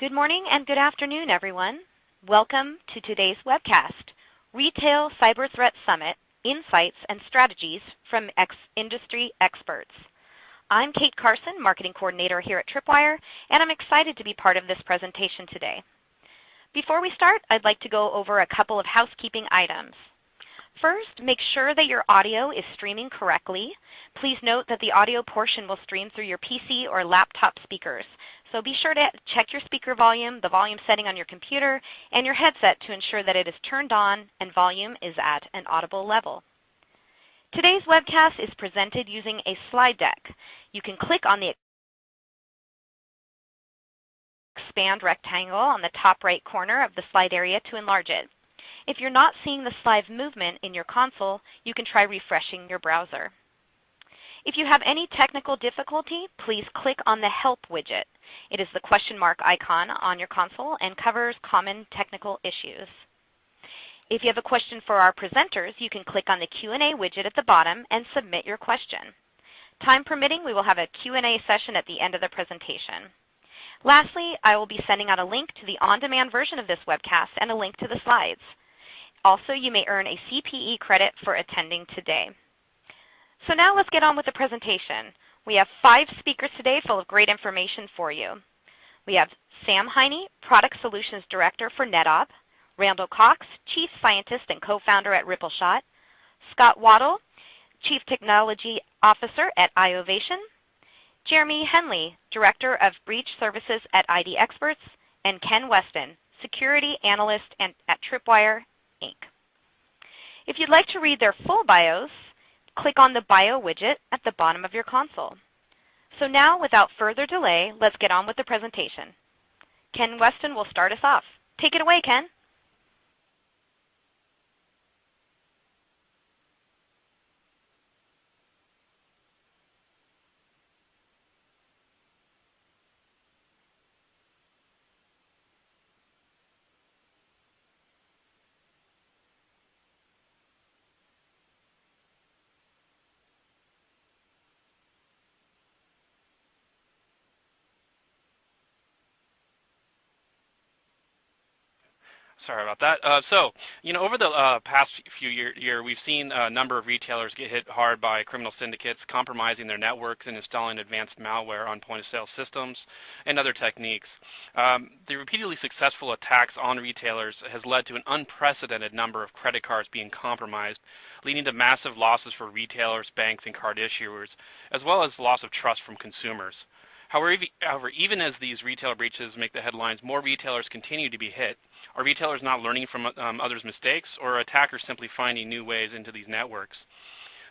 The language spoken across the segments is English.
Good morning and good afternoon, everyone. Welcome to today's webcast, Retail Cyber Threat Summit, Insights and Strategies from ex Industry Experts. I'm Kate Carson, Marketing Coordinator here at Tripwire, and I'm excited to be part of this presentation today. Before we start, I'd like to go over a couple of housekeeping items. First, make sure that your audio is streaming correctly. Please note that the audio portion will stream through your PC or laptop speakers. So be sure to check your speaker volume, the volume setting on your computer, and your headset to ensure that it is turned on and volume is at an audible level. Today's webcast is presented using a slide deck. You can click on the expand rectangle on the top right corner of the slide area to enlarge it. If you're not seeing the slide movement in your console, you can try refreshing your browser. If you have any technical difficulty, please click on the Help widget. It is the question mark icon on your console and covers common technical issues. If you have a question for our presenters, you can click on the Q&A widget at the bottom and submit your question. Time permitting, we will have a Q&A session at the end of the presentation. Lastly, I will be sending out a link to the on-demand version of this webcast and a link to the slides. Also, you may earn a CPE credit for attending today. So now let's get on with the presentation. We have five speakers today full of great information for you. We have Sam Heine, Product Solutions Director for NetOp, Randall Cox, Chief Scientist and Co-founder at Rippleshot, Scott Waddle, Chief Technology Officer at iovation, Jeremy Henley, Director of Breach Services at ID Experts, and Ken Westin, Security Analyst at Tripwire Inc. If you'd like to read their full bios, click on the Bio widget at the bottom of your console. So now, without further delay, let's get on with the presentation. Ken Westin will start us off. Take it away, Ken. Sorry about that. Uh, so, you know, over the uh, past few years, year, we've seen a number of retailers get hit hard by criminal syndicates compromising their networks and installing advanced malware on point-of-sale systems and other techniques. Um, the repeatedly successful attacks on retailers has led to an unprecedented number of credit cards being compromised, leading to massive losses for retailers, banks, and card issuers, as well as loss of trust from consumers. However, even as these retail breaches make the headlines, more retailers continue to be hit. Are retailers not learning from um, others' mistakes, or are attackers simply finding new ways into these networks?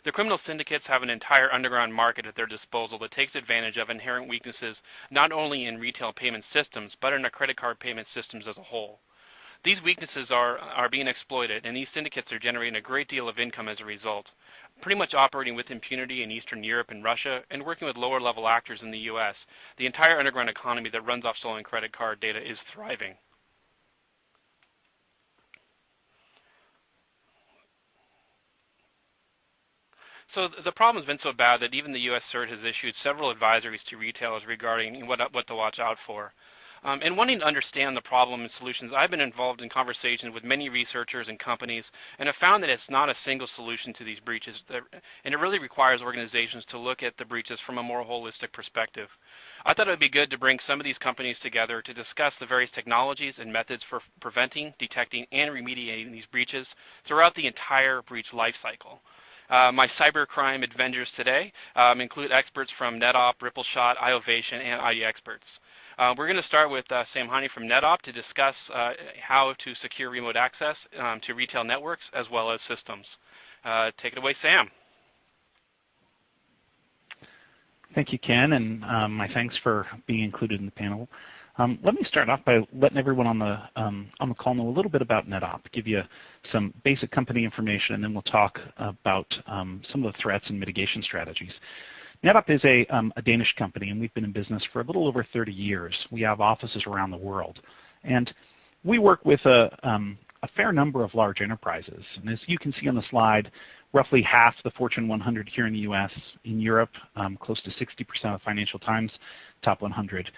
The criminal syndicates have an entire underground market at their disposal that takes advantage of inherent weaknesses not only in retail payment systems, but in our credit card payment systems as a whole. These weaknesses are, are being exploited, and these syndicates are generating a great deal of income as a result pretty much operating with impunity in Eastern Europe and Russia and working with lower level actors in the US. The entire underground economy that runs off stolen credit card data is thriving. So the problem has been so bad that even the U.S. CERT has issued several advisories to retailers regarding what, what to watch out for. Um, and wanting to understand the problem and solutions, I've been involved in conversations with many researchers and companies and have found that it's not a single solution to these breaches. And it really requires organizations to look at the breaches from a more holistic perspective. I thought it would be good to bring some of these companies together to discuss the various technologies and methods for preventing, detecting, and remediating these breaches throughout the entire breach lifecycle. Uh, my cybercrime adventures today um, include experts from NetOp, Rippleshot, iovation, and ID Experts. Uh, we're going to start with uh, Sam Heine from NetOp to discuss uh, how to secure remote access um, to retail networks as well as systems. Uh, take it away, Sam. Thank you, Ken, and um, my thanks for being included in the panel. Um, let me start off by letting everyone on the um, on the call know a little bit about NetOp, give you some basic company information, and then we'll talk about um, some of the threats and mitigation strategies. NetOp is a, um, a, Danish company, and we've been in business for a little over 30 years. We have offices around the world. And we work with a, um, fair number of large enterprises. And as you can see on the slide, roughly half the Fortune 100 here in the U.S. In Europe, um, close to 60% of Financial Times top 100.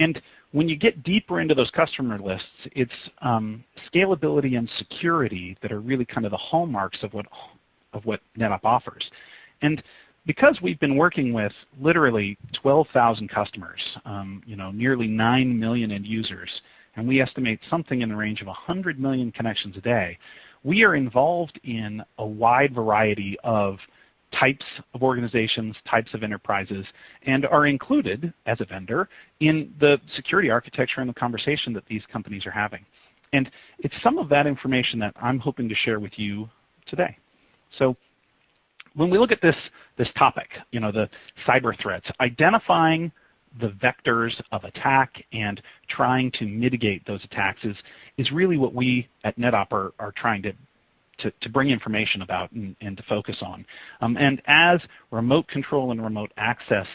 And when you get deeper into those customer lists, it's scalability and security that are really kind of the hallmarks of what, of what NetOp offers. Because we've been working with literally 12,000 customers, um, you know, nearly 9 million end users, and we estimate something in the range of 100 million connections a day, we are involved in a wide variety of types of organizations, types of enterprises, and are included as a vendor in the security architecture and the conversation that these companies are having. And it's some of that information that I'm hoping to share with you today. So when we look at this, this topic, you know, the cyber threats, identifying the vectors of attack and trying to mitigate those attacks is, is really what we at NetOp are, are trying to, to, to, bring information about and, and to focus on. Um, and as remote control and remote access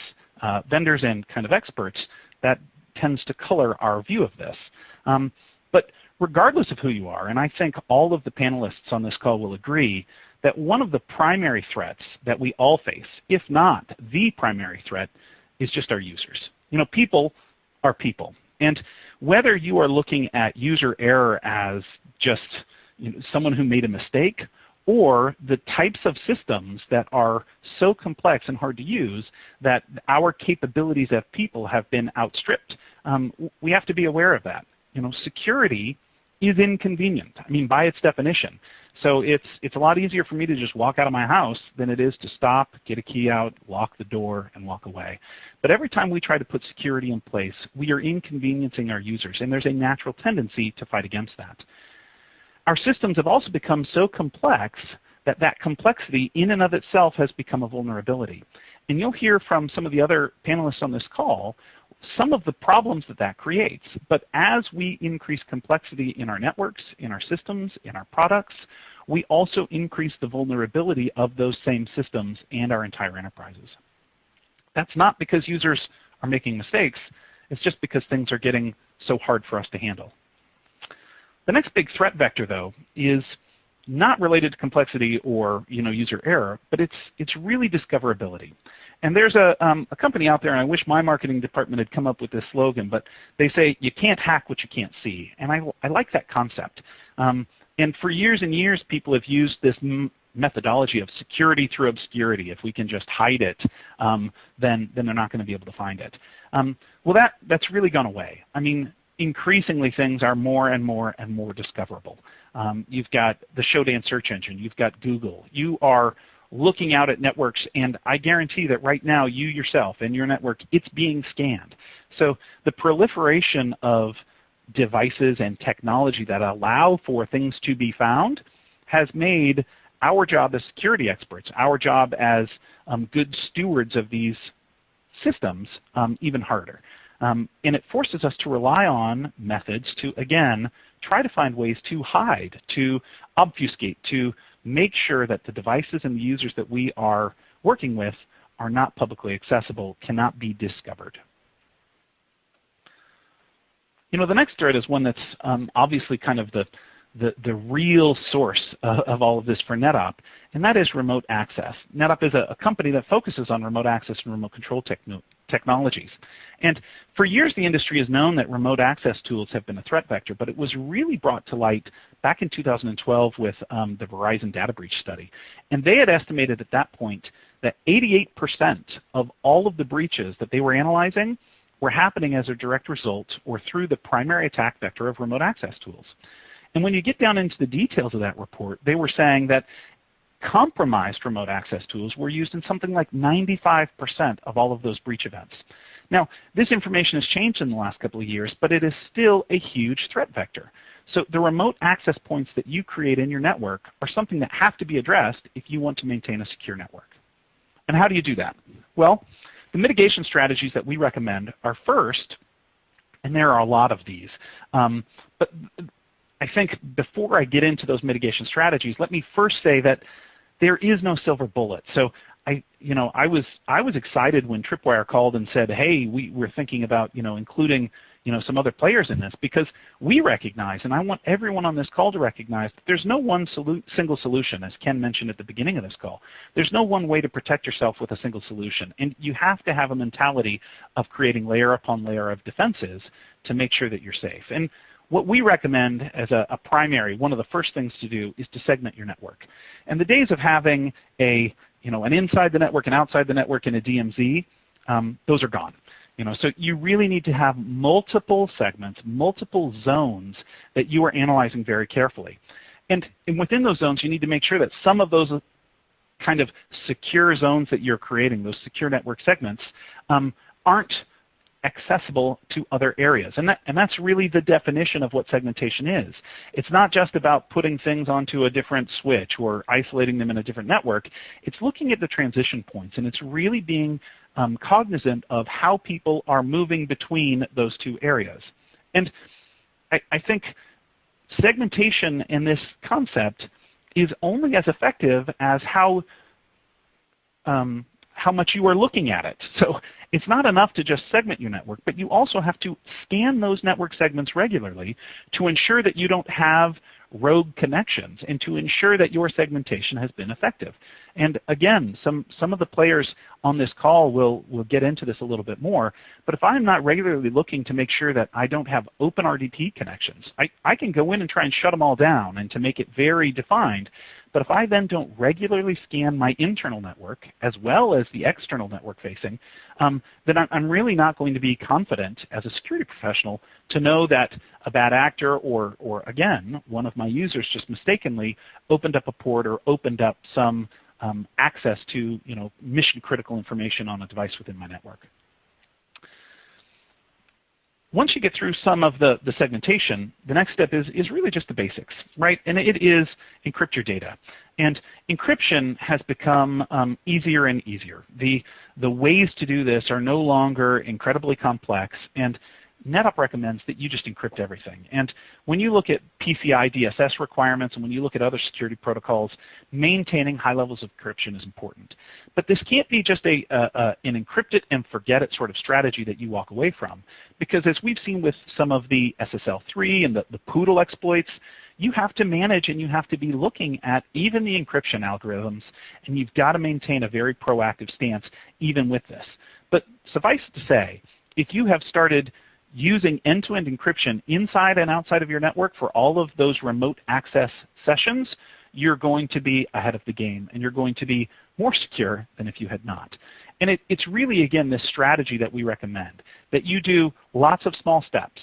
uh, vendors and kind of experts, that tends to color our view of this. Um, but regardless of who you are, and I think all of the panelists on this call will agree, that one of the primary threats that we all face, if not the primary threat, is just our users. You know, people are people. And whether you are looking at user error as just you know, someone who made a mistake or the types of systems that are so complex and hard to use that our capabilities as people have been outstripped, um, we have to be aware of that. You know, security is inconvenient. I mean, by its definition. So it's, it's a lot easier for me to just walk out of my house than it is to stop, get a key out, lock the door, and walk away. But every time we try to put security in place, we are inconveniencing our users, and there's a natural tendency to fight against that. Our systems have also become so complex that that complexity in and of itself has become a vulnerability. And you'll hear from some of the other panelists on this call some of the problems that that creates. But as we increase complexity in our networks, in our systems, in our products, we also increase the vulnerability of those same systems and our entire enterprises. That's not because users are making mistakes. It's just because things are getting so hard for us to handle. The next big threat vector, though, is not related to complexity or you know, user error, but it's, it's really discoverability. And there's a, um, a company out there, and I wish my marketing department had come up with this slogan, but they say you can't hack what you can't see. And I, I like that concept. Um, and for years and years, people have used this methodology of security through obscurity. If we can just hide it, um, then, then they're not going to be able to find it. Um, well, that, that's really gone away. I mean, increasingly things are more and more and more discoverable. Um, you've got the Shodan search engine. You've got Google. You are looking out at networks, and I guarantee that right now you yourself and your network, it's being scanned. So the proliferation of devices and technology that allow for things to be found has made our job as security experts, our job as um, good stewards of these systems um, even harder. Um, and it forces us to rely on methods to, again, try to find ways to hide, to obfuscate, to make sure that the devices and the users that we are working with are not publicly accessible, cannot be discovered. You know, the next threat is one that's um, obviously kind of the, the, the real source uh, of all of this for NetOp, and that is remote access. NetOp is a, a company that focuses on remote access and remote control techno technologies. And for years the industry has known that remote access tools have been a threat vector, but it was really brought to light back in 2012 with um, the Verizon data breach study. And they had estimated at that point that 88% of all of the breaches that they were analyzing were happening as a direct result or through the primary attack vector of remote access tools. And when you get down into the details of that report, they were saying that compromised remote access tools were used in something like 95% of all of those breach events. Now, this information has changed in the last couple of years, but it is still a huge threat vector. So the remote access points that you create in your network are something that have to be addressed if you want to maintain a secure network. And how do you do that? Well, the mitigation strategies that we recommend are first, and there are a lot of these, um, but I think before I get into those mitigation strategies, let me first say that there is no silver bullet. So I, you know, I was I was excited when Tripwire called and said, "Hey, we, we're thinking about you know including you know, some other players in this because we recognize, and I want everyone on this call to recognize, that there's no one solu single solution, as Ken mentioned at the beginning of this call. There's no one way to protect yourself with a single solution. And you have to have a mentality of creating layer upon layer of defenses to make sure that you're safe. And what we recommend as a, a, primary, one of the first things to do is to segment your network. And the days of having a, you know, an inside the network and outside the network in a DMZ, um, those are gone. You know, so you really need to have multiple segments, multiple zones that you are analyzing very carefully. And, and within those zones, you need to make sure that some of those kind of secure zones that you're creating, those secure network segments, um, aren't accessible to other areas. And, that, and that's really the definition of what segmentation is. It's not just about putting things onto a different switch or isolating them in a different network. It's looking at the transition points, and it's really being um, cognizant of how people are moving between those two areas. And I, I think segmentation in this concept is only as effective as how um, how much you are looking at it. So it's not enough to just segment your network, but you also have to scan those network segments regularly to ensure that you don't have rogue connections and to ensure that your segmentation has been effective. And again, some, some of the players on this call will, will get into this a little bit more, but if I'm not regularly looking to make sure that I don't have open RDP connections, I, I can go in and try and shut them all down and to make it very defined, but if I then don't regularly scan my internal network as well as the external network facing, um, then I'm really not going to be confident as a security professional to know that a bad actor or, or again, one of my users just mistakenly opened up a port or opened up some um, access to you know, mission critical information on a device within my network once you get through some of the, the segmentation, the next step is, is really just the basics, right? And it is encrypt your data. And encryption has become um, easier and easier. The, the ways to do this are no longer incredibly complex, and NetOp recommends that you just encrypt everything. And when you look at PCI DSS requirements and when you look at other security protocols, maintaining high levels of encryption is important. But this can't be just a, an encrypt it and forget it sort of strategy that you walk away from. Because as we've seen with some of the SSL3 and the, the Poodle exploits, you have to manage and you have to be looking at even the encryption algorithms, and you've got to maintain a very proactive stance even with this. But suffice it to say, if you have started using end-to-end encryption inside and outside of your network for all of those remote access sessions, you're going to be ahead of the game and you're going to be more secure than if you had not. And it, it's really, again, this strategy that we recommend, that you do lots of small steps.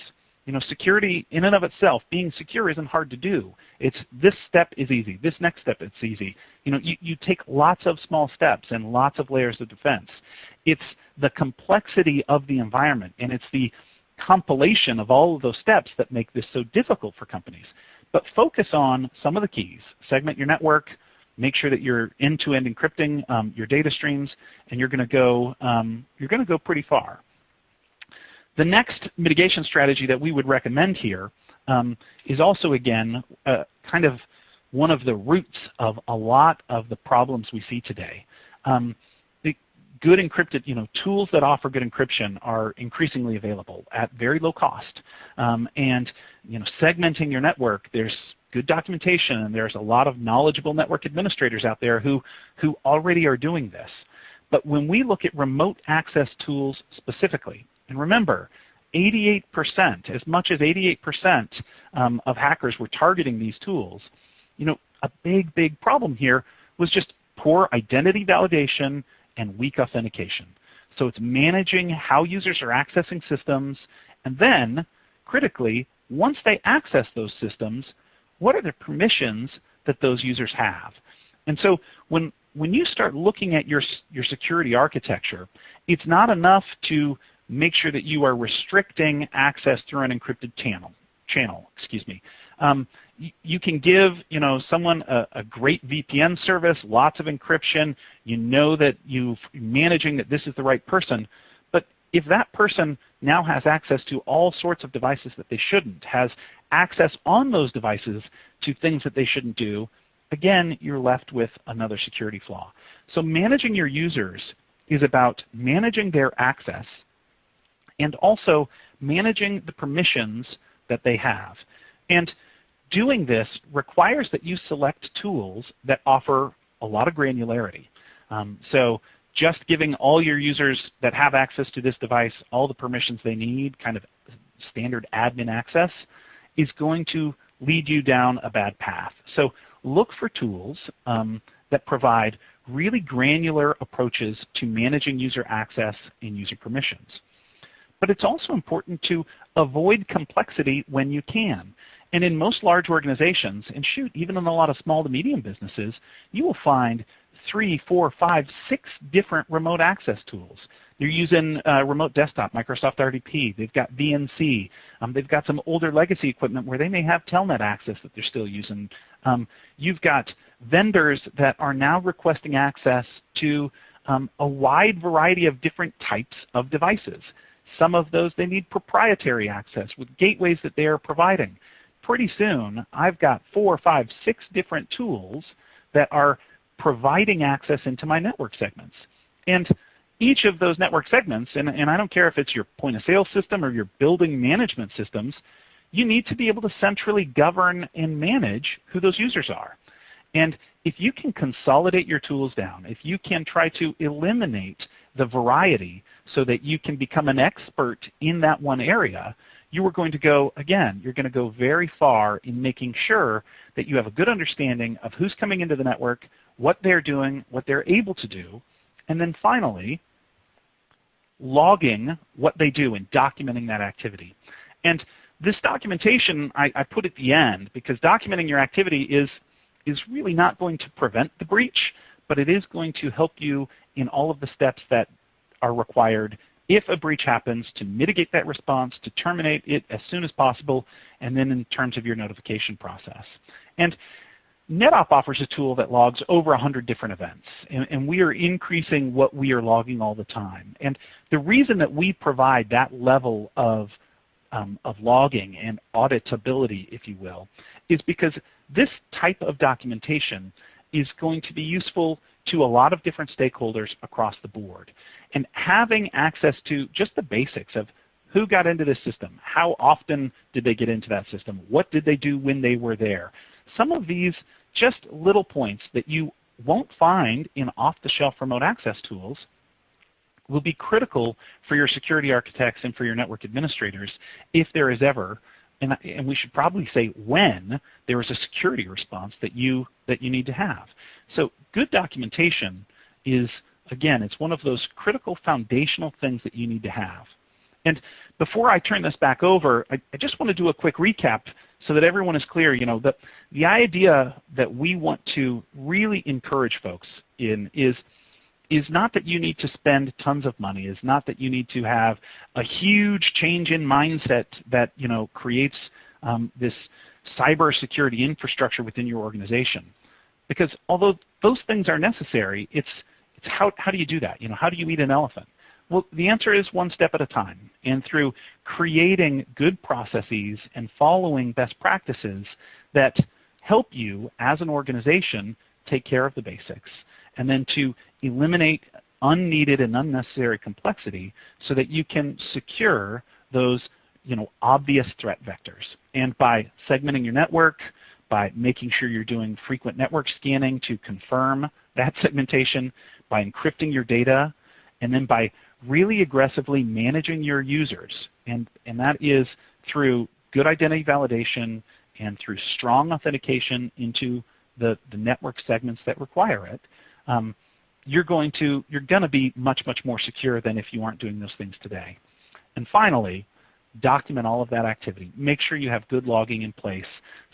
You know, security in and of itself, being secure isn't hard to do. It's this step is easy. This next step is easy. You know, you, you take lots of small steps and lots of layers of defense. It's the complexity of the environment and it's the compilation of all of those steps that make this so difficult for companies. But focus on some of the keys. Segment your network, make sure that you're end-to-end encrypting um, your data streams, and you're going to go um, you're going to go pretty far. The next mitigation strategy that we would recommend here um, is also again uh, kind of one of the roots of a lot of the problems we see today. Good encrypted, you know, tools that offer good encryption are increasingly available at very low cost. Um, and you know, segmenting your network, there's good documentation and there's a lot of knowledgeable network administrators out there who, who already are doing this. But when we look at remote access tools specifically, and remember, 88%, as much as 88% um, of hackers were targeting these tools, you know, a big, big problem here was just poor identity validation and weak authentication. So it's managing how users are accessing systems, and then, critically, once they access those systems, what are the permissions that those users have? And so when, when you start looking at your, your security architecture, it's not enough to make sure that you are restricting access through an encrypted channel. channel excuse me. Um, you can give you know someone a, a, great VPN service, lots of encryption. You know that you're managing that this is the right person. But if that person now has access to all sorts of devices that they shouldn't, has access on those devices to things that they shouldn't do, again, you're left with another security flaw. So managing your users is about managing their access and also managing the permissions that they have. And doing this requires that you select tools that offer a lot of granularity. Um, so just giving all your users that have access to this device all the permissions they need, kind of standard admin access, is going to lead you down a bad path. So look for tools um, that provide really granular approaches to managing user access and user permissions. But it's also important to avoid complexity when you can. And in most large organizations, and shoot, even in a lot of small to medium businesses, you will find three, four, five, six different remote access tools. They're using uh, remote desktop, Microsoft RDP. They've got VNC. Um, they've got some older legacy equipment where they may have Telnet access that they're still using. Um, you've got vendors that are now requesting access to um, a wide variety of different types of devices. Some of those they need proprietary access with gateways that they are providing. Pretty soon, I've got four, five, six different tools that are providing access into my network segments. And each of those network segments, and, and I don't care if it's your point of sale system or your building management systems, you need to be able to centrally govern and manage who those users are. And if you can consolidate your tools down, if you can try to eliminate the variety so that you can become an expert in that one area, you are going to go, again, you're going to go very far in making sure that you have a good understanding of who's coming into the network, what they're doing, what they're able to do, and then finally, logging what they do and documenting that activity. And this documentation I, I, put at the end because documenting your activity is, is really not going to prevent the breach, but it is going to help you in all of the steps that are required if a breach happens to mitigate that response, to terminate it as soon as possible, and then in terms of your notification process. And NetOp offers a tool that logs over 100 different events, and, and, we are increasing what we are logging all the time. And the reason that we provide that level of, um, of logging and auditability, if you will, is because this type of documentation is going to be useful to a lot of different stakeholders across the board. And having access to just the basics of who got into this system, how often did they get into that system, what did they do when they were there, some of these just little points that you won't find in off-the-shelf remote access tools will be critical for your security architects and for your network administrators if there is ever, and, and we should probably say when, there is a security response that you, that you need to have. So good documentation is, again, it's one of those critical foundational things that you need to have. And before I turn this back over, I, I just want to do a quick recap so that everyone is clear, you know, the, the idea that we want to really encourage folks in is, is not that you need to spend tons of money, is not that you need to have a huge change in mindset that, you know, creates um, this cybersecurity infrastructure within your organization. Because although those things are necessary, it's, it's how, how do you do that? You know, how do you eat an elephant? Well, the answer is one step at a time. And through creating good processes and following best practices that help you as an organization take care of the basics. And then to eliminate unneeded and unnecessary complexity so that you can secure those you know, obvious threat vectors. And by segmenting your network, by making sure you're doing frequent network scanning to confirm that segmentation, by encrypting your data, and then by really aggressively managing your users. And, and that is through good identity validation and through strong authentication into the, the network segments that require it. Um, you're going to you're going to be much much more secure than if you aren't doing those things today. And finally, document all of that activity. Make sure you have good logging in place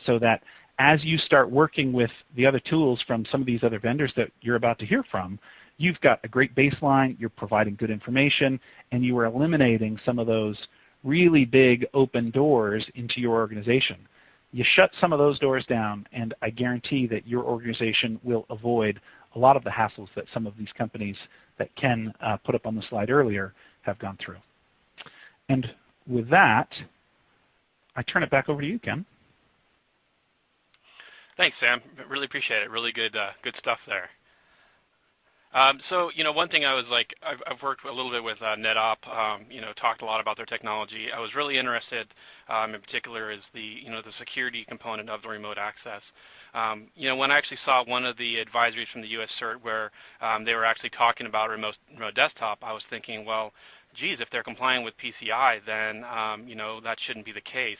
so that as you start working with the other tools from some of these other vendors that you're about to hear from, you've got a great baseline, you're providing good information, and you are eliminating some of those really big open doors into your organization. You shut some of those doors down, and I guarantee that your organization will avoid a lot of the hassles that some of these companies that Ken uh, put up on the slide earlier have gone through. And with that, I turn it back over to you, Ken. Thanks, Sam. Really appreciate it. Really good, uh, good stuff there. Um, so, you know, one thing I was like, I've, I've worked a little bit with uh, NetOp, um, you know, talked a lot about their technology. I was really interested, um, in particular, is the, you know, the security component of the remote access. Um, you know, when I actually saw one of the advisories from the U.S. CERT where um, they were actually talking about remote, remote desktop, I was thinking, well, geez, if they're complying with PCI, then um, you know that shouldn't be the case.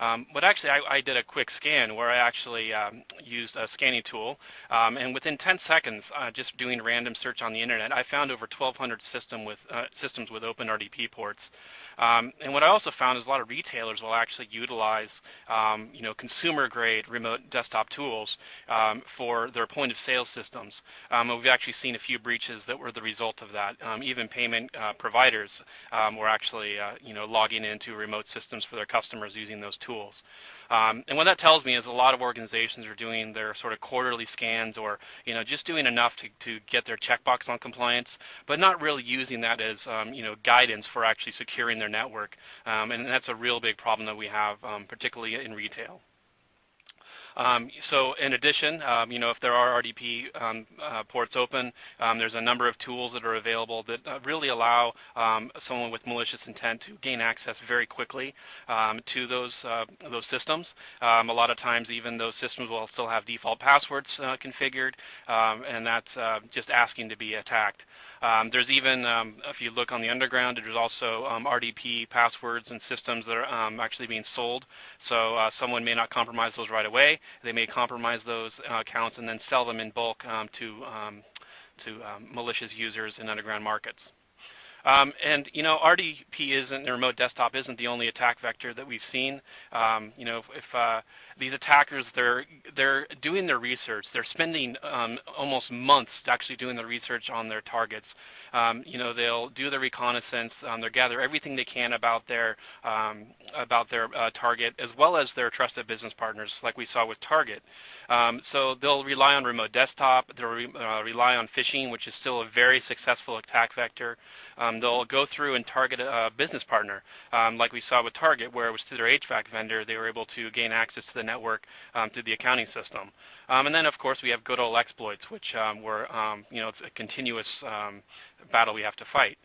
Um, but actually, I, I, did a quick scan where I actually um, used a scanning tool, um, and within 10 seconds, uh, just doing random search on the internet, I found over 1,200 system with, uh, systems with open RDP ports. Um, and what I also found is a lot of retailers will actually utilize, um, you know, consumer-grade remote desktop tools um, for their point-of-sale systems. Um, we've actually seen a few breaches that were the result of that. Um, even payment uh, providers um, were actually, uh, you know, logging into remote systems for their customers using those tools. Um, and what that tells me is a lot of organizations are doing their sort of quarterly scans or you know just doing enough to, to get their checkbox on compliance, but not really using that as um, you know guidance for actually securing their network. Um, and that's a real big problem that we have, um, particularly in retail. Um, so in addition, um, you know, if there are RDP um, uh, ports open, there's a number of tools that are available that uh, really allow someone with malicious intent to gain access very quickly to those uh, those systems. a lot of times, even those systems will still have default passwords uh, configured, and that's uh, just asking to be attacked. Um, there's even, um, if you look on the underground, there's also um, RDP passwords and systems that are um, actually being sold. So uh, someone may not compromise those right away. They may compromise those uh, accounts and then sell them in bulk um, to, um, to malicious users in underground markets. Um, and you know, RDP isn't the remote desktop isn't the only attack vector that we've seen. Um, you know, if, if uh, these attackers they're they're doing their research, they're spending um, almost months actually doing the research on their targets. Um, you know, they'll do the reconnaissance, um, they'll gather everything they can about their um, about their uh, target as well as their trusted business partners, like we saw with Target. Um, so they'll rely on remote desktop. They'll re uh, rely on phishing, which is still a very successful attack vector. Um, they'll go through and target a business partner, um, like we saw with Target, where it was through their HVAC vendor they were able to gain access to the network through the accounting system. Um, and then, of course, we have good old exploits, which um, were, you know, it's a continuous battle we have to fight.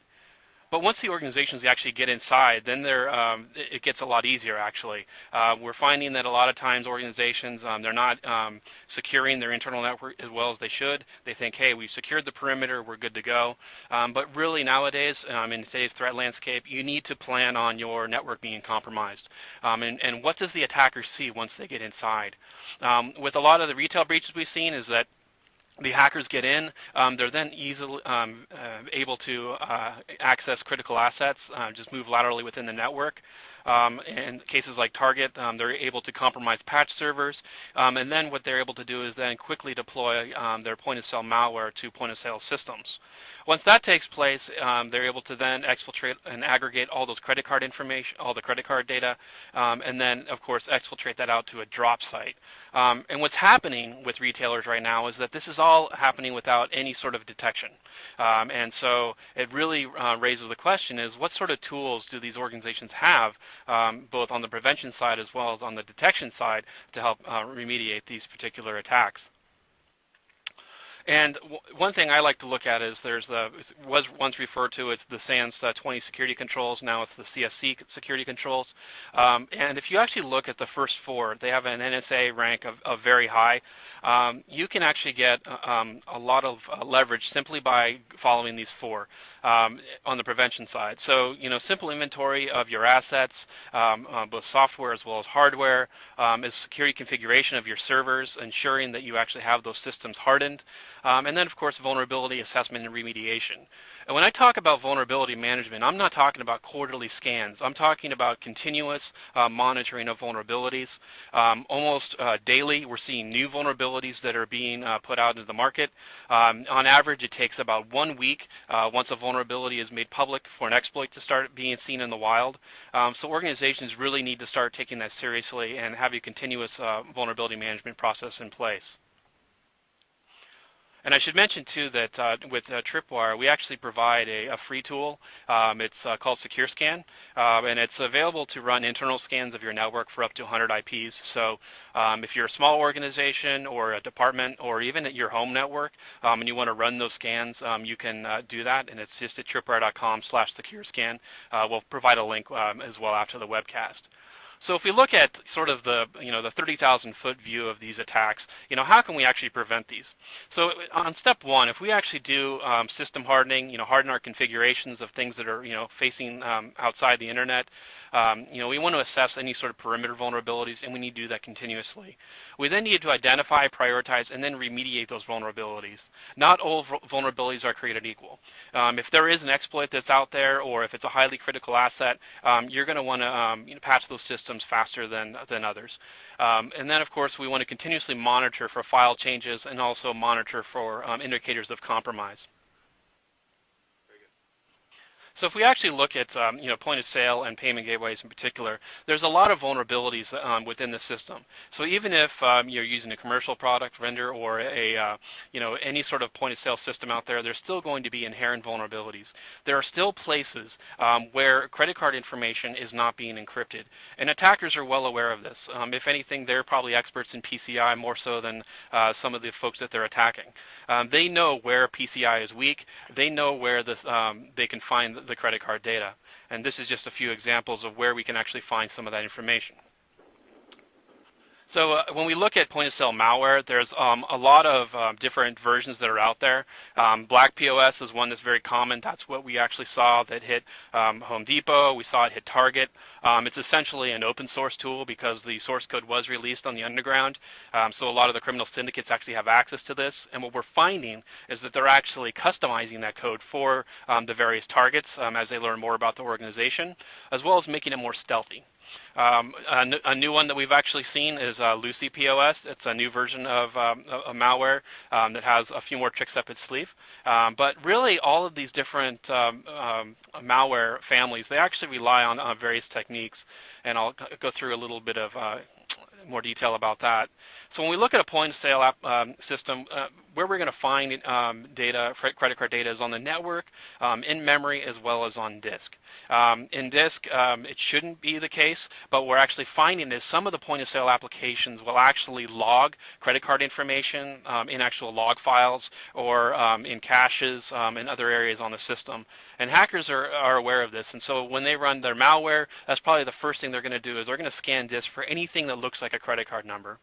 But once the organizations actually get inside, then um, it gets a lot easier actually. Uh, we're finding that a lot of times organizations, um, they're not um, securing their internal network as well as they should. They think, hey, we've secured the perimeter, we're good to go. Um, but really nowadays, um, in today's threat landscape, you need to plan on your network being compromised. Um, and, and, what does the attacker see once they get inside? with a lot of the retail breaches we've seen is that the hackers get in. Um, they're then easily um, uh, able to uh, access critical assets, uh, just move laterally within the network. Um, in cases like Target, um, they're able to compromise patch servers, um, and then what they're able to do is then quickly deploy um, their point-of-sale malware to point-of-sale systems. Once that takes place, um, they're able to then exfiltrate and aggregate all those credit card information, all the credit card data, um, and then, of course, exfiltrate that out to a drop site. And what's happening with retailers right now is that this is all happening without any sort of detection. And so it really uh, raises the question is what sort of tools do these organizations have, um, both on the prevention side as well as on the detection side, to help uh, remediate these particular attacks? And one thing I like to look at is there's the was once referred to as the SANS uh, 20 security controls. Now it's the CSC security controls. Um, and if you actually look at the first four, they have an NSA rank of, of very high. Um, you can actually get uh, um, a lot of uh, leverage simply by following these four um, on the prevention side. So, you know, simple inventory of your assets, um, uh, both software as well as hardware, um, is security configuration of your servers, ensuring that you actually have those systems hardened, um, and then, of course, vulnerability assessment and remediation. And when I talk about vulnerability management, I'm not talking about quarterly scans. I'm talking about continuous uh, monitoring of vulnerabilities. Um, almost uh, daily, we're seeing new vulnerabilities that are being uh, put out into the market. Um, on average, it takes about one week uh, once a vulnerability is made public for an exploit to start being seen in the wild. Um, so organizations really need to start taking that seriously and have a continuous uh, vulnerability management process in place. And I should mention too that uh, with uh, Tripwire, we actually provide a, a free tool. Um, it's uh, called Secure Scan, um, and it's available to run internal scans of your network for up to 100 IPs. So um, if you're a small organization or a department or even at your home network um, and you want to run those scans, um, you can uh, do that, and it's just at tripwire.com slash secure scan. Uh, we'll provide a link um, as well after the webcast. So if we look at sort of the you know the 30,000 foot view of these attacks, you know how can we actually prevent these? So on step one, if we actually do um, system hardening, you know harden our configurations of things that are you know facing um, outside the internet, um, you know, we want to assess any sort of perimeter vulnerabilities, and we need to do that continuously. We then need to identify, prioritize, and then remediate those vulnerabilities. Not all vulnerabilities are created equal. Um, if there is an exploit that's out there, or if it's a highly critical asset, um, you're going to want to um, you know, patch those systems faster than, than others. Um, and then, of course, we want to continuously monitor for file changes and also monitor for um, indicators of compromise. So if we actually look at um, you know, point of sale and payment gateways in particular, there's a lot of vulnerabilities um, within the system. So even if um, you're using a commercial product vendor or a uh, you know any sort of point of sale system out there, there's still going to be inherent vulnerabilities. There are still places um, where credit card information is not being encrypted, and attackers are well aware of this. Um, if anything, they're probably experts in PCI more so than uh, some of the folks that they're attacking. Um, they know where PCI is weak. They know where the, they can find the credit card data. And this is just a few examples of where we can actually find some of that information. So uh, when we look at point-of-sale malware, there's um, a lot of um, different versions that are out there. Um, Black POS is one that's very common. That's what we actually saw that hit um, Home Depot. We saw it hit Target. Um, it's essentially an open source tool because the source code was released on the underground. Um, so a lot of the criminal syndicates actually have access to this. And what we're finding is that they're actually customizing that code for the various targets as they learn more about the organization, as well as making it more stealthy. Um, a, a, new one that we've actually seen is uh, Lusy POS. It's a new version of, um, of malware um, that has a few more tricks up its sleeve. Um, but really, all of these different um, um, malware families, they actually rely on, on, various techniques, and I'll go through a little bit of uh, more detail about that. So when we look at a point-of-sale um, system, uh, where we're going to find um, data, credit card data is on the network, um, in memory, as well as on disk. Um, in disk, um, it shouldn't be the case, but we're actually finding is some of the point-of-sale applications will actually log credit card information um, in actual log files or in caches in other areas on the system. And hackers are, are aware of this, and so when they run their malware, that's probably the first thing they're going to do is they're going to scan disk for anything that looks like a credit card number.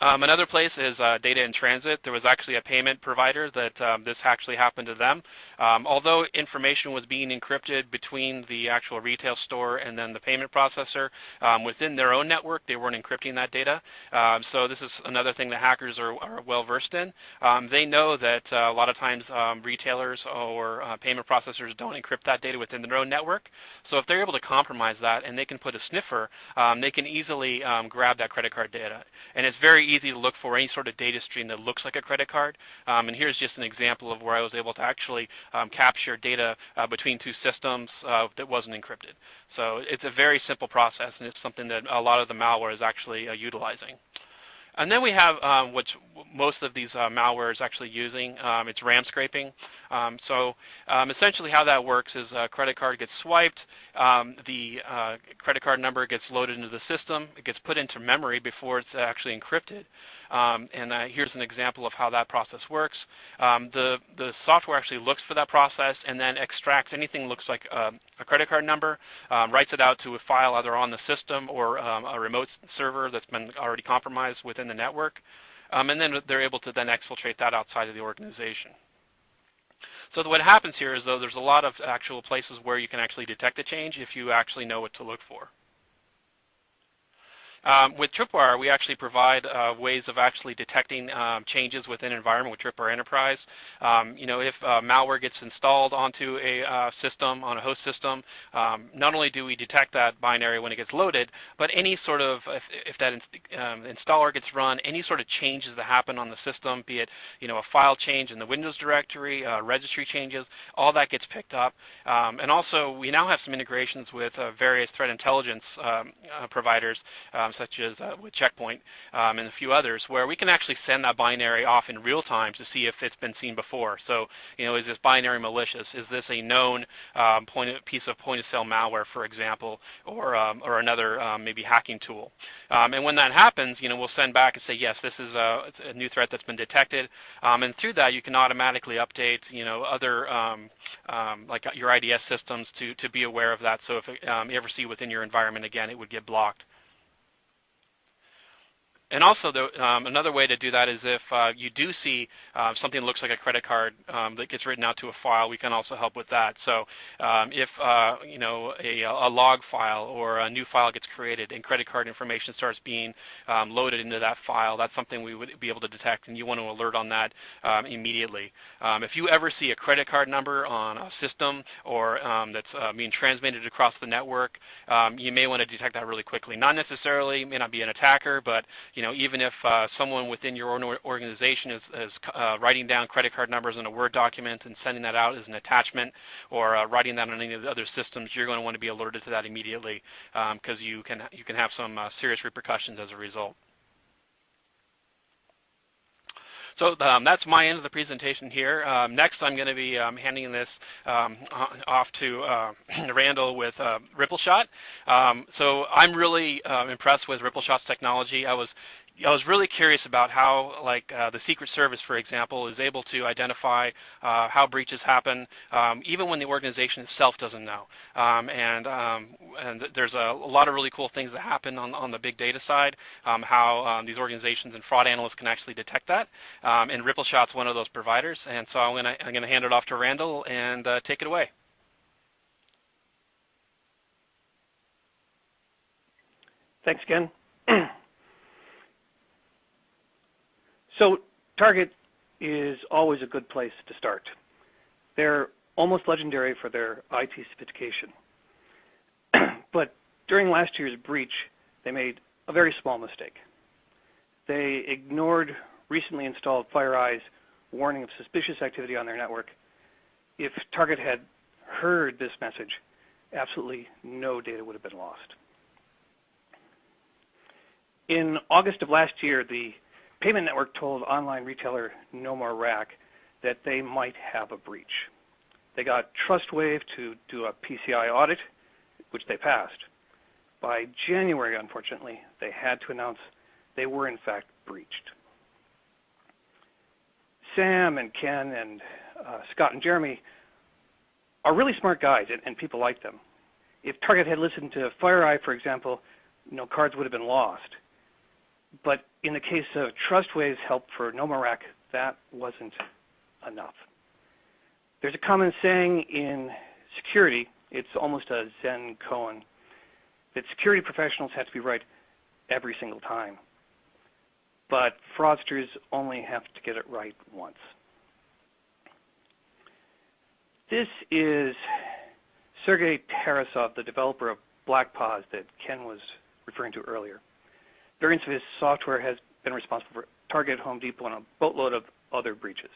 Um, another place is uh, data in transit. There was actually a payment provider that um, this actually happened to them. Um, although information was being encrypted between the actual retail store and then the payment processor, um, within their own network they weren't encrypting that data. Um, so this is another thing that hackers are, are well versed in. Um, they know that uh, a lot of times retailers or uh, payment processors don't encrypt that data within their own network. So if they're able to compromise that and they can put a sniffer, they can easily grab that credit card data. And it's very easy to look for any sort of data stream that looks like a credit card. Um, and here's just an example of where I was able to actually um, capture data uh, between two systems uh, that wasn't encrypted. So it's a very simple process, and it's something that a lot of the malware is actually uh, utilizing. And then we have um, what most of these uh, malware is actually using. Um, it's RAM scraping. Um, so um, essentially how that works is a credit card gets swiped, um, the uh, credit card number gets loaded into the system, it gets put into memory before it's actually encrypted. Um, and uh, here's an example of how that process works. Um, the, the software actually looks for that process and then extracts anything that looks like uh, a credit card number, um, writes it out to a file either on the system or a remote server that's been already compromised within the network. and then they're able to then exfiltrate that outside of the organization. So what happens here is though there's a lot of actual places where you can actually detect a change if you actually know what to look for. Um, with Tripwire, we actually provide uh, ways of actually detecting um, changes within environment with Tripwire Enterprise. Um, you know, if uh, malware gets installed onto a uh, system, on a host system, um, not only do we detect that binary when it gets loaded, but any sort of, if, if that um, installer gets run, any sort of changes that happen on the system, be it, you know, a file change in the Windows directory, uh, registry changes, all that gets picked up. Um, and also, we now have some integrations with uh, various threat intelligence uh, providers such as uh, with Checkpoint um, and a few others, where we can actually send that binary off in real time to see if it's been seen before. So, you know, is this binary malicious? Is this a known um, point of, piece of point-of-sale malware, for example, or um, or another um, maybe hacking tool? Um, and when that happens, you know, we'll send back and say, yes, this is a, a new threat that's been detected. Um, and through that, you can automatically update, you know, other like your IDS systems to to be aware of that. So if you ever see within your environment again, it would get blocked. And also, the, um, another way to do that is if uh, you do see uh, something that looks like a credit card um, that gets written out to a file, we can also help with that. So um, if uh, you know a, a, log file or a new file gets created and credit card information starts being um, loaded into that file, that's something we would be able to detect, and you want to alert on that um, immediately. If you ever see a credit card number on a system or that's uh, being transmitted across the network, you may want to detect that really quickly. Not necessarily, may not be an attacker, but you know, even if uh, someone within your own organization is, is uh, writing down credit card numbers in a Word document and sending that out as an attachment or uh, writing that on any of the other systems, you're going to want to be alerted to that immediately because um, you, can, you can have some uh, serious repercussions as a result. So um, that's my end of the presentation here. Um, next, I'm going to be um, handing this um, off to uh, Randall with uh, RippleShot. Um, so I'm really uh, impressed with RippleShot's technology. I was I was really curious about how, like uh, the Secret Service, for example, is able to identify uh, how breaches happen, um, even when the organization itself doesn't know. Um, and um, and there's a, a, lot of really cool things that happen on, on the big data side, um, how um, these organizations and fraud analysts can actually detect that. Um, and RippleShot's one of those providers. And so I'm to I'm to hand it off to Randall and uh, take it away. Thanks, Ken. So Target is always a good place to start. They're almost legendary for their IT sophistication. but during last year's breach, they made a very small mistake. They ignored recently installed FireEye's warning of suspicious activity on their network. If Target had heard this message, absolutely no data would have been lost. In August of last year, the Payment Network told online retailer NoMoreRack that they might have a breach. They got TrustWave to do a PCI audit, which they passed. By January, unfortunately, they had to announce they were in fact breached. Sam and Ken and uh, Scott and Jeremy are really smart guys, and, and people like them. If Target had listened to FireEye, for example, no cards would have been lost. But in the case of TrustWave's help for NoMoreRack, that wasn't enough. There's a common saying in security, it's almost a Zen koan, that security professionals have to be right every single time. But fraudsters only have to get it right once. This is Sergei Tarasov, the developer of BlackPOS that Ken was referring to earlier. Variants of his software has been responsible for Target, Home Depot, and a boatload of other breaches.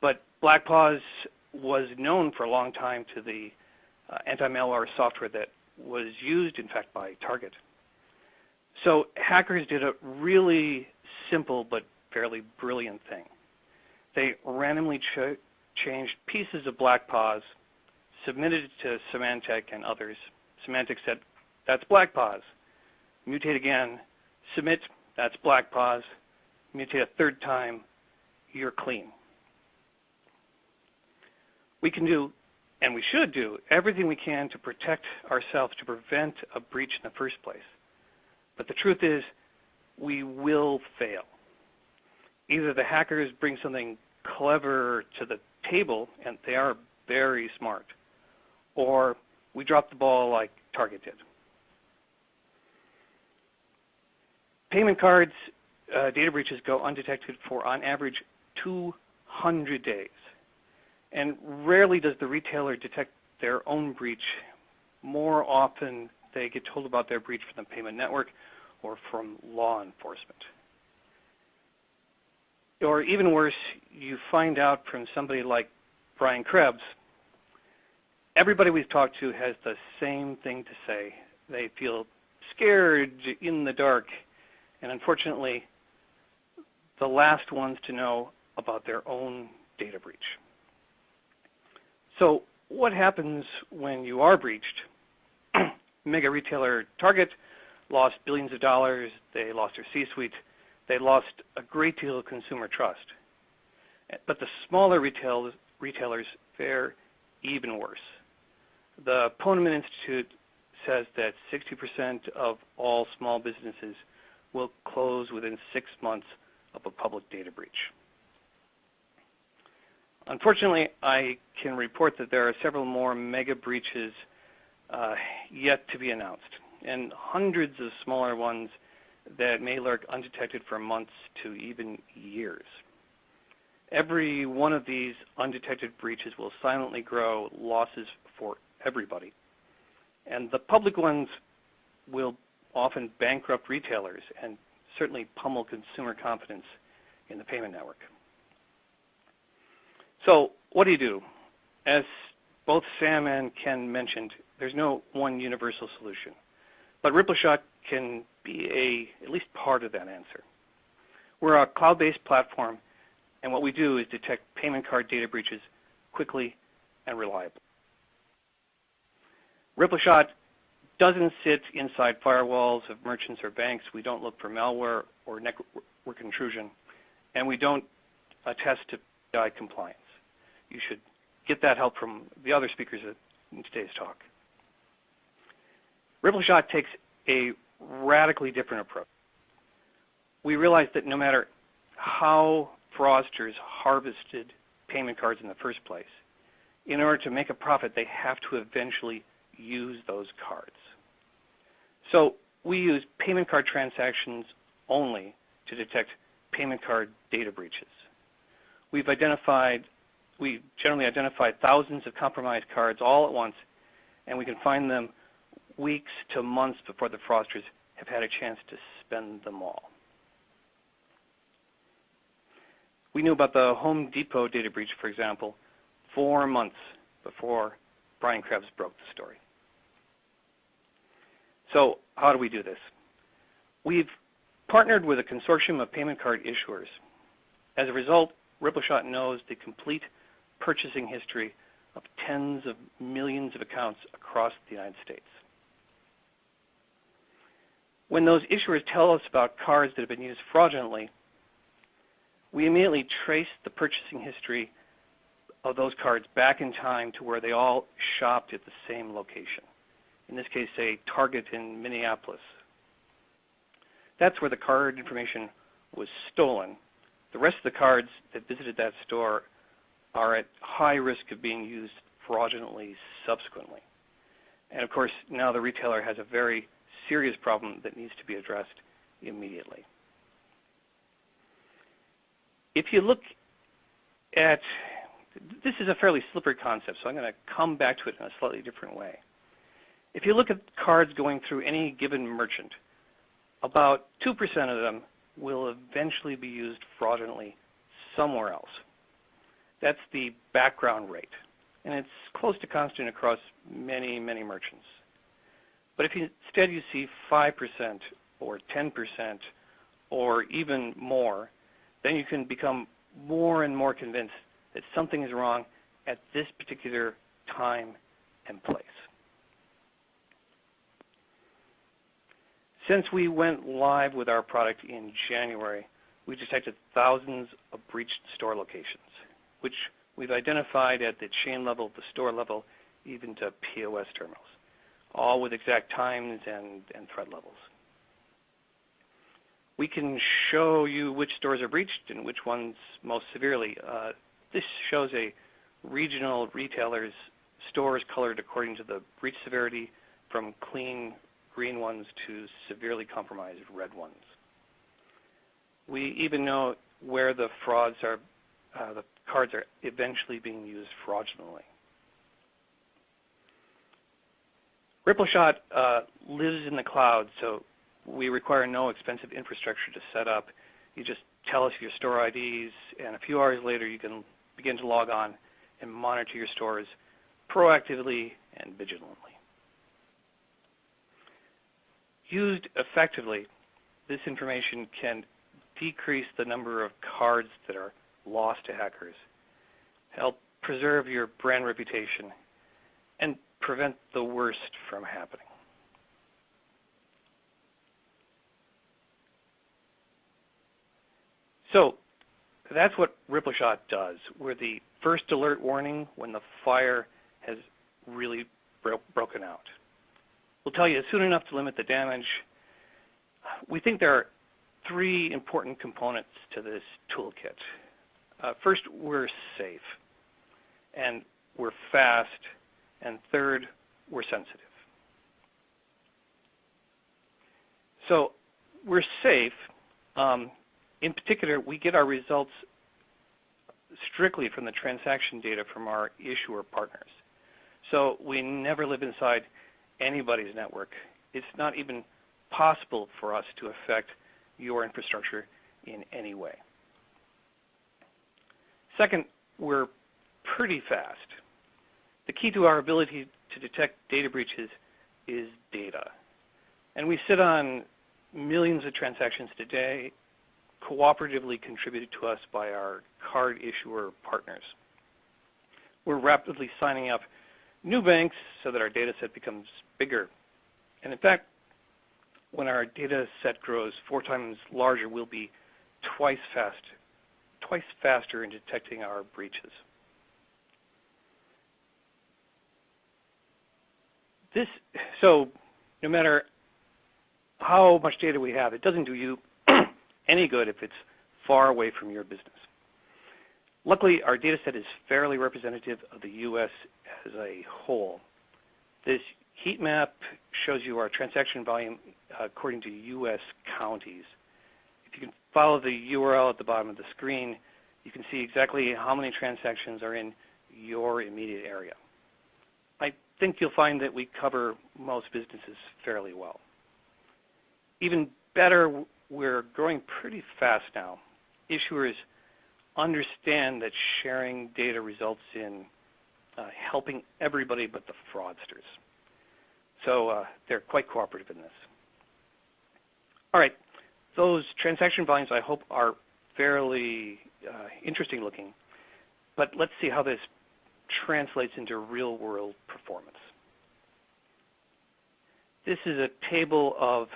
But BlackPOS was known for a long time to the uh, anti-malware software that was used, in fact, by Target. So hackers did a really simple but fairly brilliant thing. They randomly ch changed pieces of BlackPOS, submitted it to Symantec and others. Symantec said, that's BlackPOS mutate again, submit, that's BlackPOS, mutate a third time, you're clean. We can do, and we should do, everything we can to protect ourselves to prevent a breach in the first place. But the truth is, we will fail. Either the hackers bring something clever to the table, and they are very smart, or we drop the ball like Target did. Payment cards uh, data breaches go undetected for on average 200 days. And rarely does the retailer detect their own breach. More often they get told about their breach from the payment network or from law enforcement. Or even worse, you find out from somebody like Brian Krebs, everybody we've talked to has the same thing to say. They feel scared in the dark, and unfortunately, the last ones to know about their own data breach. So what happens when you are breached? Mega retailer Target lost billions of dollars. They lost their C-suite. They lost a great deal of consumer trust. But the smaller retail, retailers fare even worse. The Ponemon Institute says that 60% of all small businesses will close within six months of a public data breach. Unfortunately, I can report that there are several more mega breaches uh, yet to be announced, and hundreds of smaller ones that may lurk undetected for months to even years. Every one of these undetected breaches will silently grow losses for everybody. And the public ones will often bankrupt retailers and certainly pummel consumer confidence in the payment network. So what do you do? As both Sam and Ken mentioned, there's no one universal solution. But RippleShot can be a, at least part of that answer. We're a cloud-based platform, and what we do is detect payment card data breaches quickly and reliably. RippleShot doesn't sit inside firewalls of merchants or banks. We don't look for malware or network intrusion, and we don't attest to PCI compliance. You should get that help from the other speakers in today's talk. RippleShot takes a radically different approach. We realize that no matter how fraudsters harvested payment cards in the first place, in order to make a profit, they have to eventually use those cards. So we use payment card transactions only to detect payment card data breaches. We've identified, we generally identify thousands of compromised cards all at once, and we can find them weeks to months before the fraudsters have had a chance to spend them all. We knew about the Home Depot data breach, for example, four months before Brian Krebs broke the story. So how do we do this? We've partnered with a consortium of payment card issuers. As a result, RippleShot knows the complete purchasing history of tens of millions of accounts across the United States. When those issuers tell us about cards that have been used fraudulently, we immediately trace the purchasing history of those cards back in time to where they all shopped at the same location in this case, say Target in Minneapolis. That's where the card information was stolen. The rest of the cards that visited that store are at high risk of being used fraudulently subsequently. And of course, now the retailer has a very serious problem that needs to be addressed immediately. If you look at, this is a fairly slippery concept, so I'm going to come back to it in a slightly different way. If you look at cards going through any given merchant, about 2% of them will eventually be used fraudulently somewhere else. That's the background rate. And it's close to constant across many, many merchants. But if you, instead you see 5% or 10% or even more, then you can become more and more convinced that something is wrong at this particular time and place. Since we went live with our product in January, we detected thousands of breached store locations, which we've identified at the chain level, the store level, even to POS terminals, all with exact times and, and threat levels. We can show you which stores are breached and which ones most severely. Uh, this shows a regional retailer's stores colored according to the breach severity from clean green ones to severely compromised red ones. We even know where the frauds are, uh, the cards are eventually being used fraudulently. RippleShot uh, lives in the cloud, so we require no expensive infrastructure to set up. You just tell us your store IDs, and a few hours later you can begin to log on and monitor your stores proactively and vigilantly. Used effectively, this information can decrease the number of cards that are lost to hackers, help preserve your brand reputation, and prevent the worst from happening. So that's what RippleShot does. We're the first alert warning when the fire has really bro broken out. We'll tell you soon enough to limit the damage. We think there are three important components to this toolkit. Uh, first, we're safe, and we're fast, and third, we're sensitive. So we're safe. Um, in particular, we get our results strictly from the transaction data from our issuer partners. So we never live inside anybody's network. It's not even possible for us to affect your infrastructure in any way. Second, we're pretty fast. The key to our ability to detect data breaches is data. And we sit on millions of transactions today cooperatively contributed to us by our card issuer partners. We're rapidly signing up new banks so that our data set becomes bigger. And in fact, when our data set grows four times larger, we'll be twice fast, twice faster in detecting our breaches. This, so no matter how much data we have, it doesn't do you any good if it's far away from your business. Luckily, our data set is fairly representative of the U.S. as a whole. This heat map shows you our transaction volume uh, according to U.S. counties. If you can follow the URL at the bottom of the screen, you can see exactly how many transactions are in your immediate area. I think you'll find that we cover most businesses fairly well. Even better, we're growing pretty fast now. Issuers understand that sharing data results in uh, helping everybody but the fraudsters. So uh, they're quite cooperative in this. All right, those transaction volumes I hope are fairly uh, interesting looking, but let's see how this translates into real world performance. This is a table of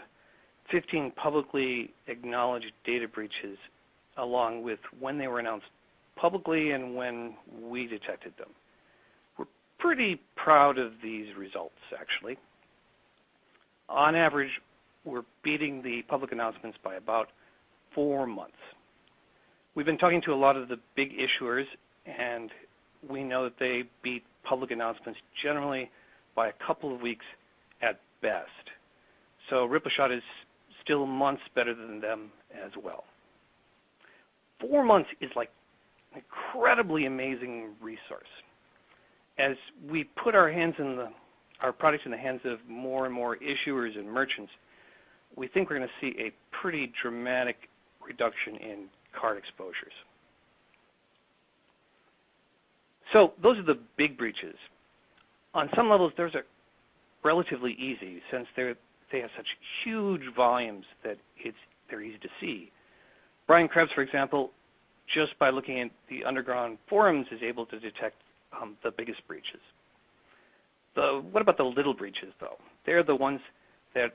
15 publicly acknowledged data breaches along with when they were announced publicly and when we detected them. We're pretty proud of these results, actually. On average, we're beating the public announcements by about four months. We've been talking to a lot of the big issuers, and we know that they beat public announcements generally by a couple of weeks at best. So RippleShot is still months better than them as well. Four months is like an incredibly amazing resource. As we put our hands in the our products in the hands of more and more issuers and merchants, we think we're going to see a pretty dramatic reduction in card exposures. So those are the big breaches. On some levels, those are relatively easy since they have such huge volumes that it's they're easy to see. Brian Krebs, for example, just by looking at the underground forums, is able to detect um, the biggest breaches. The, what about the little breaches, though? They're the ones that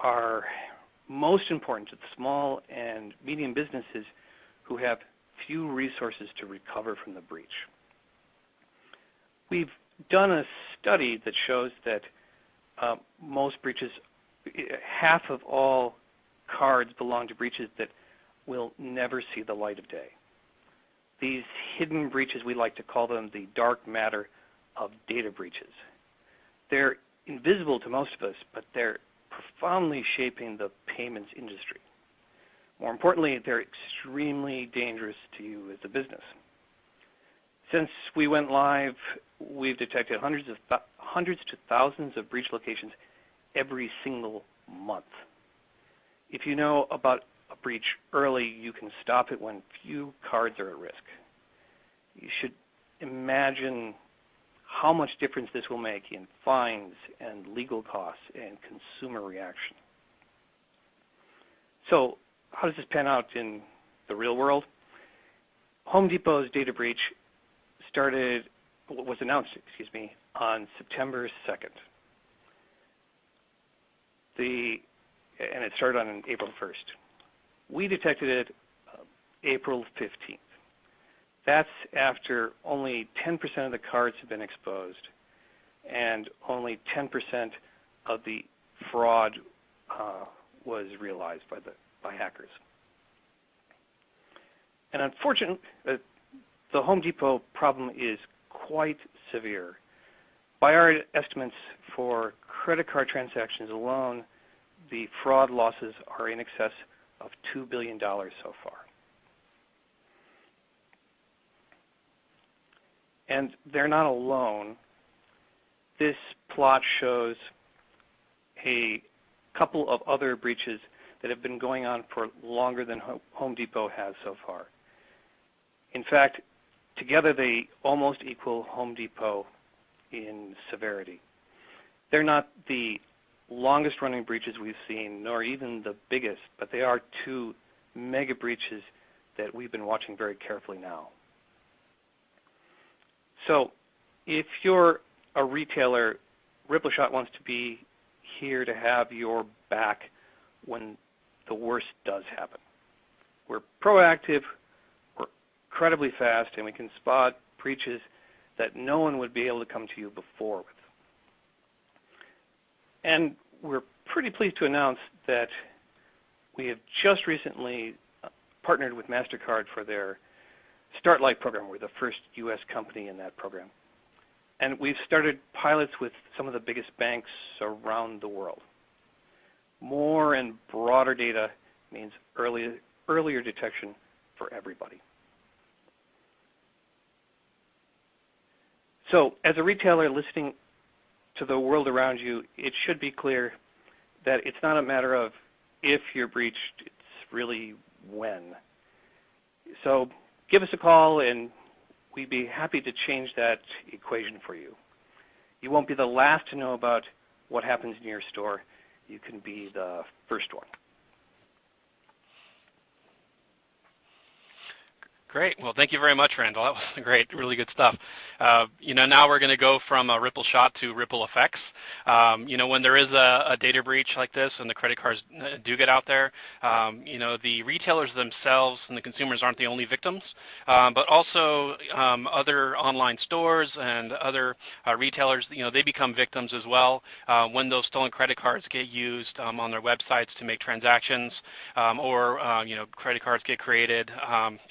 are most important to the small and medium businesses who have few resources to recover from the breach. We've done a study that shows that uh, most breaches, half of all cards belong to breaches that will never see the light of day. These hidden breaches, we like to call them the dark matter of data breaches. They're invisible to most of us, but they're profoundly shaping the payments industry. More importantly, they're extremely dangerous to you as a business. Since we went live, we've detected hundreds of hundreds to thousands of breach locations every single month. If you know about breach early, you can stop it when few cards are at risk. You should imagine how much difference this will make in fines and legal costs and consumer reaction. So how does this pan out in the real world? Home Depot's data breach started, was announced, excuse me, on September 2nd. The, and it started on April 1st. We detected it uh, April 15th. That's after only 10% of the cards have been exposed and only 10% of the fraud uh, was realized by, the, by hackers. And unfortunately, uh, the Home Depot problem is quite severe. By our estimates for credit card transactions alone, the fraud losses are in excess of $2 billion so far. And they're not alone. This plot shows a couple of other breaches that have been going on for longer than Home Depot has so far. In fact, together they almost equal Home Depot in severity. They're not the longest running breaches we've seen, nor even the biggest, but they are two mega breaches that we've been watching very carefully now. So if you're a retailer, RippleShot wants to be here to have your back when the worst does happen. We're proactive, we're incredibly fast, and we can spot breaches that no one would be able to come to you before with. And we're pretty pleased to announce that we have just recently uh, partnered with MasterCard for their Start Light program. We're the first U.S. company in that program. And we've started pilots with some of the biggest banks around the world. More and broader data means early, earlier detection for everybody. So as a retailer listening to the world around you, it should be clear that it's not a matter of if you're breached, it's really when. So give us a call and we'd be happy to change that equation for you. You won't be the last to know about what happens in your store. You can be the first one. Great. Well, thank you very much, Randall. That was great, really good stuff. Uh, you know, now we're going to go from a ripple shot to ripple effects. Um, you know, when there is a, a, data breach like this and the credit cards uh, do get out there, um, you know, the retailers themselves and the consumers aren't the only victims, um, but also um, other online stores and other uh, retailers, you know, they become victims as well uh, when those stolen credit cards get used um, on their websites to make transactions um, or, uh, you know, credit cards get created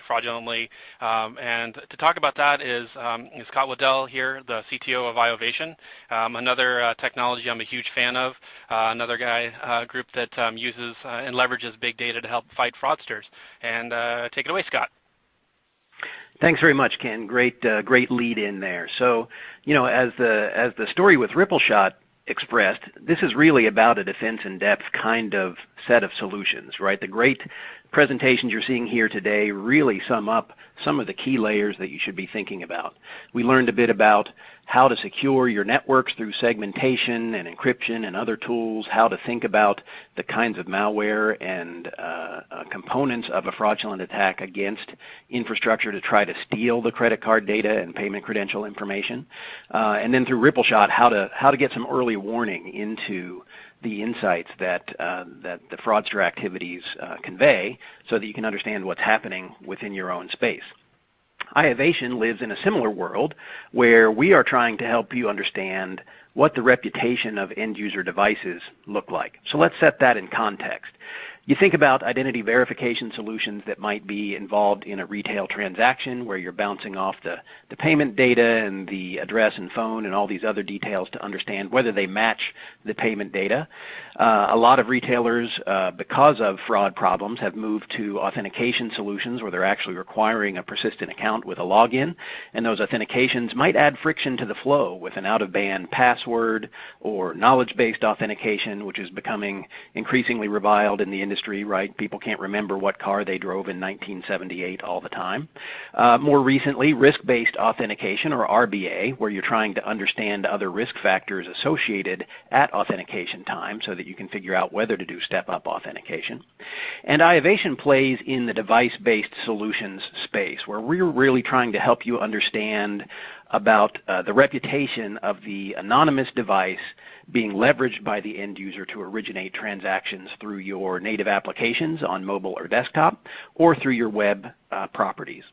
fraudulently recently. Um, and to talk about that is, um, is Scott Waddell here, the CTO of Iovation, um, another uh, technology I'm a huge fan of, uh, another guy uh, group that uses and leverages big data to help fight fraudsters. And take it away, Scott. Thanks very much, Ken. Great, uh, great lead in there. So, you know, as the as the story with RippleShot expressed, this is really about a defense in depth kind of set of solutions, right? The great presentations you're seeing here today really sum up some of the key layers that you should be thinking about. We learned a bit about how to secure your networks through segmentation and encryption and other tools, how to think about the kinds of malware and uh, uh, components of a fraudulent attack against infrastructure to try to steal the credit card data and payment credential information. Uh, and then through RippleShot, how to, how to get some early warning into the insights that, uh, that the fraudster activities uh, convey so that you can understand what's happening within your own space. Iovation lives in a similar world where we are trying to help you understand what the reputation of end user devices look like. So let's set that in context. You think about identity verification solutions that might be involved in a retail transaction where you're bouncing off the, the payment data and the address and phone and all these other details to understand whether they match the payment data. Uh, a lot of retailers, uh, because of fraud problems, have moved to authentication solutions where they're actually requiring a persistent account with a login. And those authentications might add friction to the flow with an out-of-band password or knowledge-based authentication, which is becoming increasingly reviled in the industry, right? People can't remember what car they drove in 1978 all the time. Uh, more recently, risk-based authentication, or RBA, where you're trying to understand other risk factors associated at authentication time so that you can figure out whether to do step-up authentication. And Iovation plays in the device-based solutions space, where we're really trying to help you understand about uh, the reputation of the anonymous device being leveraged by the end user to originate transactions through your native applications on mobile or desktop or through your web uh, properties.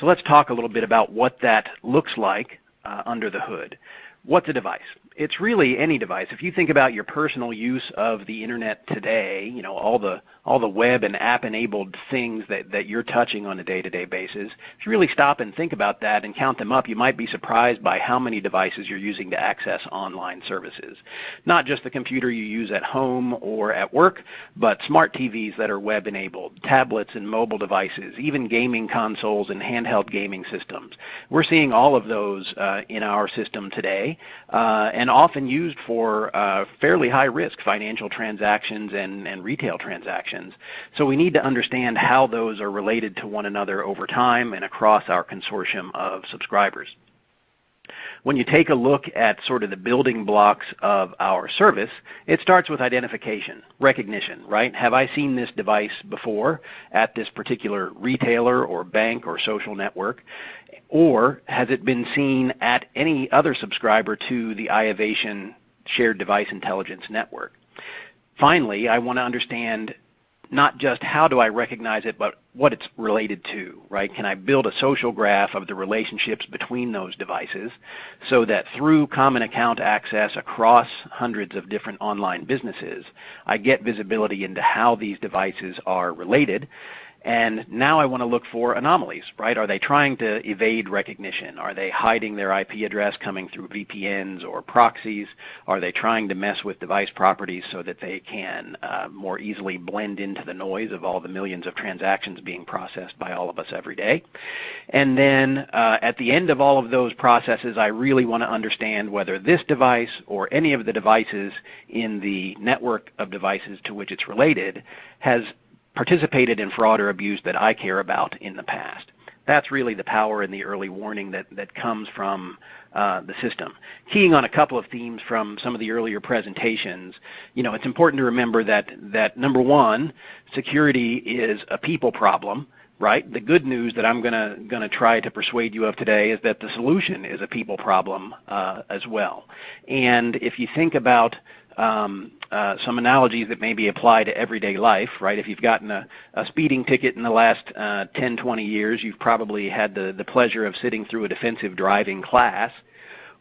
So let's talk a little bit about what that looks like uh, under the hood. What's a device? It's really any device. If you think about your personal use of the internet today, you know, all the all the web and app enabled things that, that you're touching on a day-to-day basis, if you really stop and think about that and count them up, you might be surprised by how many devices you're using to access online services. Not just the computer you use at home or at work, but smart TVs that are web enabled, tablets and mobile devices, even gaming consoles and handheld gaming systems. We're seeing all of those uh, in our system today. Uh, and often used for uh, fairly high risk financial transactions and, and retail transactions. So we need to understand how those are related to one another over time and across our consortium of subscribers. When you take a look at sort of the building blocks of our service, it starts with identification, recognition, right? Have I seen this device before at this particular retailer or bank or social network? Or has it been seen at any other subscriber to the Iovation Shared Device Intelligence Network? Finally, I want to understand not just how do I recognize it, but what it's related to, right? Can I build a social graph of the relationships between those devices so that through common account access across hundreds of different online businesses, I get visibility into how these devices are related and now I want to look for anomalies, right? Are they trying to evade recognition? Are they hiding their IP address coming through VPNs or proxies? Are they trying to mess with device properties so that they can uh, more easily blend into the noise of all the millions of transactions being processed by all of us every day? And then uh, at the end of all of those processes, I really want to understand whether this device or any of the devices in the network of devices to which it's related has participated in fraud or abuse that I care about in the past. That's really the power and the early warning that, that comes from uh, the system. Keying on a couple of themes from some of the earlier presentations, you know, it's important to remember that, that number one, security is a people problem right? The good news that I'm going to gonna try to persuade you of today is that the solution is a people problem uh, as well. And if you think about um, uh, some analogies that maybe apply to everyday life, right? If you've gotten a, a speeding ticket in the last uh, 10, 20 years, you've probably had the, the pleasure of sitting through a defensive driving class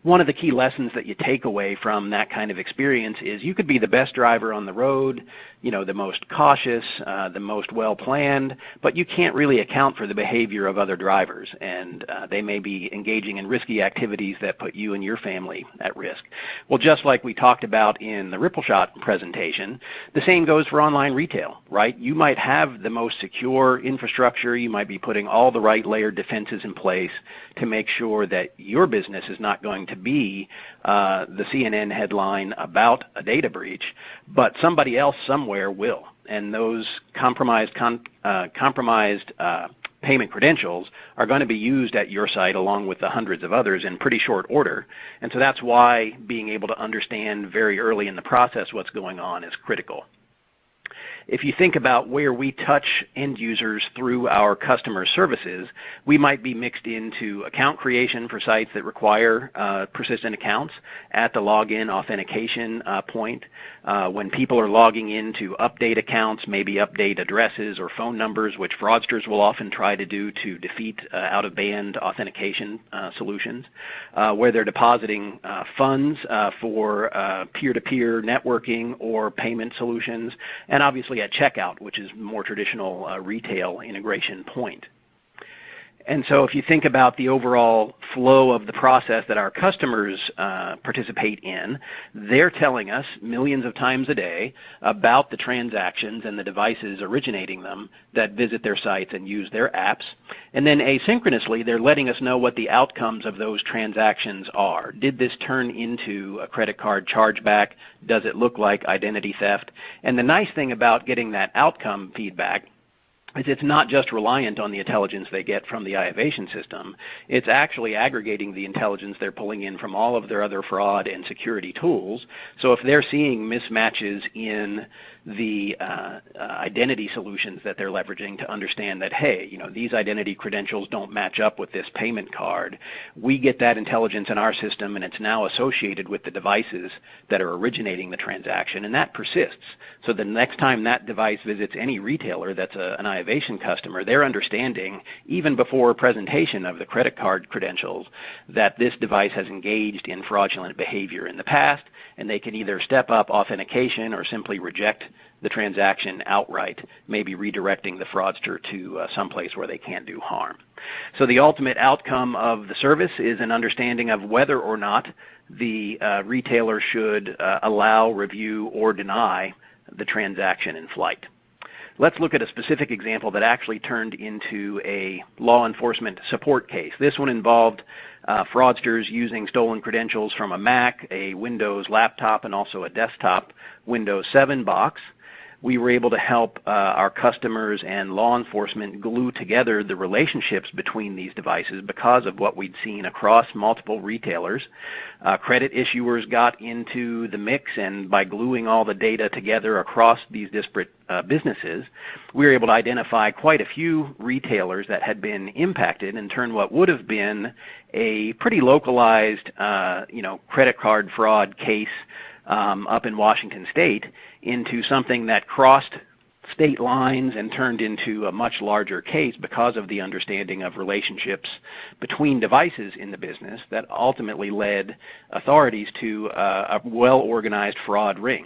one of the key lessons that you take away from that kind of experience is you could be the best driver on the road, you know, the most cautious, uh, the most well planned, but you can't really account for the behavior of other drivers, and uh, they may be engaging in risky activities that put you and your family at risk. Well, just like we talked about in the Rippleshot presentation, the same goes for online retail, right? You might have the most secure infrastructure, you might be putting all the right layered defenses in place to make sure that your business is not going to to be uh, the CNN headline about a data breach, but somebody else somewhere will. And those compromised, uh, compromised uh, payment credentials are going to be used at your site along with the hundreds of others in pretty short order. And so that's why being able to understand very early in the process what's going on is critical if you think about where we touch end users through our customer services, we might be mixed into account creation for sites that require uh, persistent accounts at the login authentication uh, point. Uh, when people are logging in to update accounts, maybe update addresses or phone numbers, which fraudsters will often try to do to defeat uh, out-of-band authentication uh, solutions. Uh, where they're depositing funds for peer-to-peer -peer networking or payment solutions, and obviously at checkout, which is more traditional uh, retail integration point. And so if you think about the overall flow of the process that our customers uh, participate in, they're telling us millions of times a day about the transactions and the devices originating them that visit their sites and use their apps. And then asynchronously, they're letting us know what the outcomes of those transactions are. Did this turn into a credit card chargeback? Does it look like identity theft? And the nice thing about getting that outcome feedback is it's not just reliant on the intelligence they get from the iovation system. It's actually aggregating the intelligence they're pulling in from all of their other fraud and security tools. So if they're seeing mismatches in the uh, identity solutions that they're leveraging to understand that, hey, you know, these identity credentials don't match up with this payment card. We get that intelligence in our system and it's now associated with the devices that are originating the transaction and that persists. So the next time that device visits any retailer that's a, an iovation customer, they're understanding even before presentation of the credit card credentials that this device has engaged in fraudulent behavior in the past and they can either step up authentication or simply reject the transaction outright, maybe redirecting the fraudster to uh, someplace where they can't do harm. So the ultimate outcome of the service is an understanding of whether or not the uh, retailer should uh, allow, review, or deny the transaction in flight. Let's look at a specific example that actually turned into a law enforcement support case. This one involved uh, fraudsters using stolen credentials from a Mac, a Windows laptop, and also a desktop Windows 7 box we were able to help uh, our customers and law enforcement glue together the relationships between these devices because of what we'd seen across multiple retailers. Uh, credit issuers got into the mix and by gluing all the data together across these disparate uh, businesses, we were able to identify quite a few retailers that had been impacted and turn what would have been a pretty localized uh, you know, credit card fraud case um, up in Washington State into something that crossed state lines and turned into a much larger case because of the understanding of relationships between devices in the business that ultimately led authorities to uh, a well-organized fraud ring.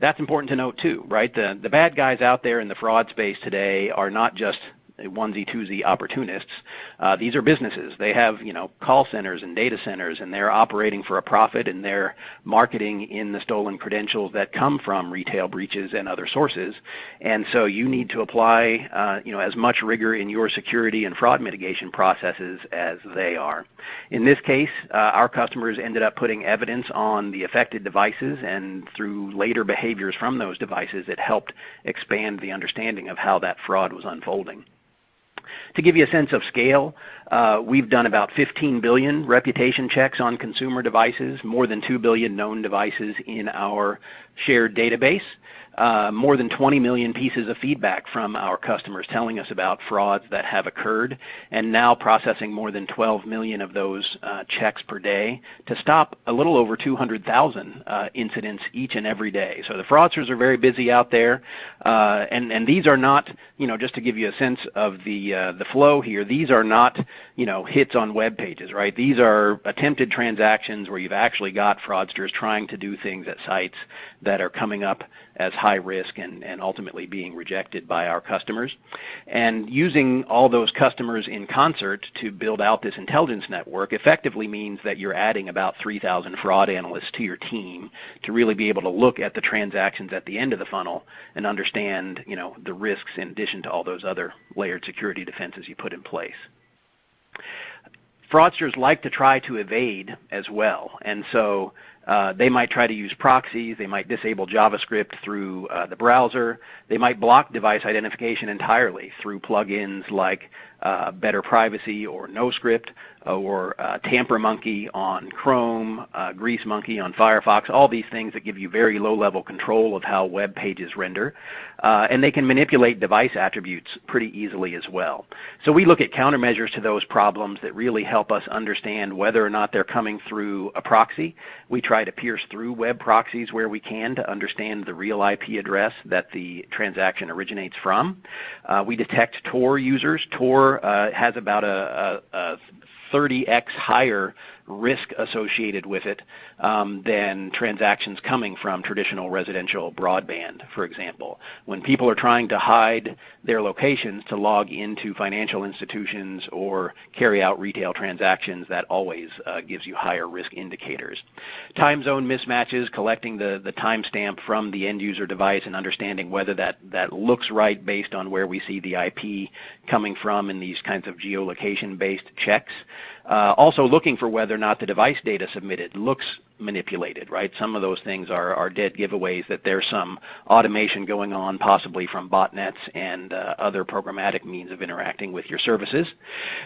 That's important to note too, right? The, the bad guys out there in the fraud space today are not just onesie twosie opportunists. Uh, these are businesses. They have you know call centers and data centers, and they're operating for a profit, and they're marketing in the stolen credentials that come from retail breaches and other sources. And so you need to apply uh, you know as much rigor in your security and fraud mitigation processes as they are. In this case, uh, our customers ended up putting evidence on the affected devices, and through later behaviors from those devices, it helped expand the understanding of how that fraud was unfolding. To give you a sense of scale, uh, we've done about 15 billion reputation checks on consumer devices, more than 2 billion known devices in our shared database uh, more than 20 million pieces of feedback from our customers telling us about frauds that have occurred, and now processing more than 12 million of those uh, checks per day to stop a little over 200,000 uh, incidents each and every day. So the fraudsters are very busy out there, uh, and and these are not, you know, just to give you a sense of the uh, the flow here. These are not, you know, hits on web pages, right? These are attempted transactions where you've actually got fraudsters trying to do things at sites that are coming up as high risk and, and ultimately being rejected by our customers. And using all those customers in concert to build out this intelligence network effectively means that you're adding about 3,000 fraud analysts to your team to really be able to look at the transactions at the end of the funnel and understand you know, the risks in addition to all those other layered security defenses you put in place fraudsters like to try to evade as well. And so uh, they might try to use proxies. They might disable JavaScript through uh, the browser. They might block device identification entirely through plugins like uh, Better Privacy or NoScript or uh, TamperMonkey on Chrome, uh, GreaseMonkey on Firefox, all these things that give you very low-level control of how web pages render. Uh, and they can manipulate device attributes pretty easily as well. So we look at countermeasures to those problems that really help us understand whether or not they're coming through a proxy. We try to pierce through web proxies where we can to understand the real IP address that the transaction originates from. Uh, we detect Tor users. Tor uh, has about a, a, a 30x higher risk associated with it um, than transactions coming from traditional residential broadband, for example. When people are trying to hide their locations to log into financial institutions or carry out retail transactions, that always uh, gives you higher risk indicators. Time zone mismatches, collecting the, the timestamp from the end user device and understanding whether that, that looks right based on where we see the IP coming from in these kinds of geolocation based checks. Uh, also looking for whether or not the device data submitted looks manipulated, right? Some of those things are, are dead giveaways that there's some automation going on, possibly from botnets and uh, other programmatic means of interacting with your services.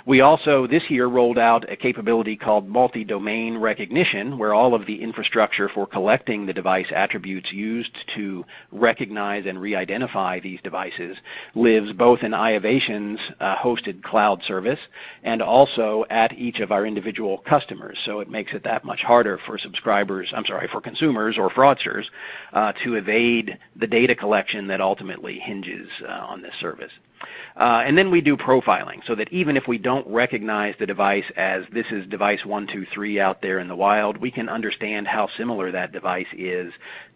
We also this year rolled out a capability called multi-domain recognition, where all of the infrastructure for collecting the device attributes used to recognize and re-identify these devices lives both in Iovation's uh, hosted cloud service and also at each of our individual customers. So it makes it that much harder for subscribers subscribers, I'm sorry, for consumers or fraudsters uh, to evade the data collection that ultimately hinges uh, on this service. Uh, and then we do profiling so that even if we don't recognize the device as this is device 123 out there in the wild, we can understand how similar that device is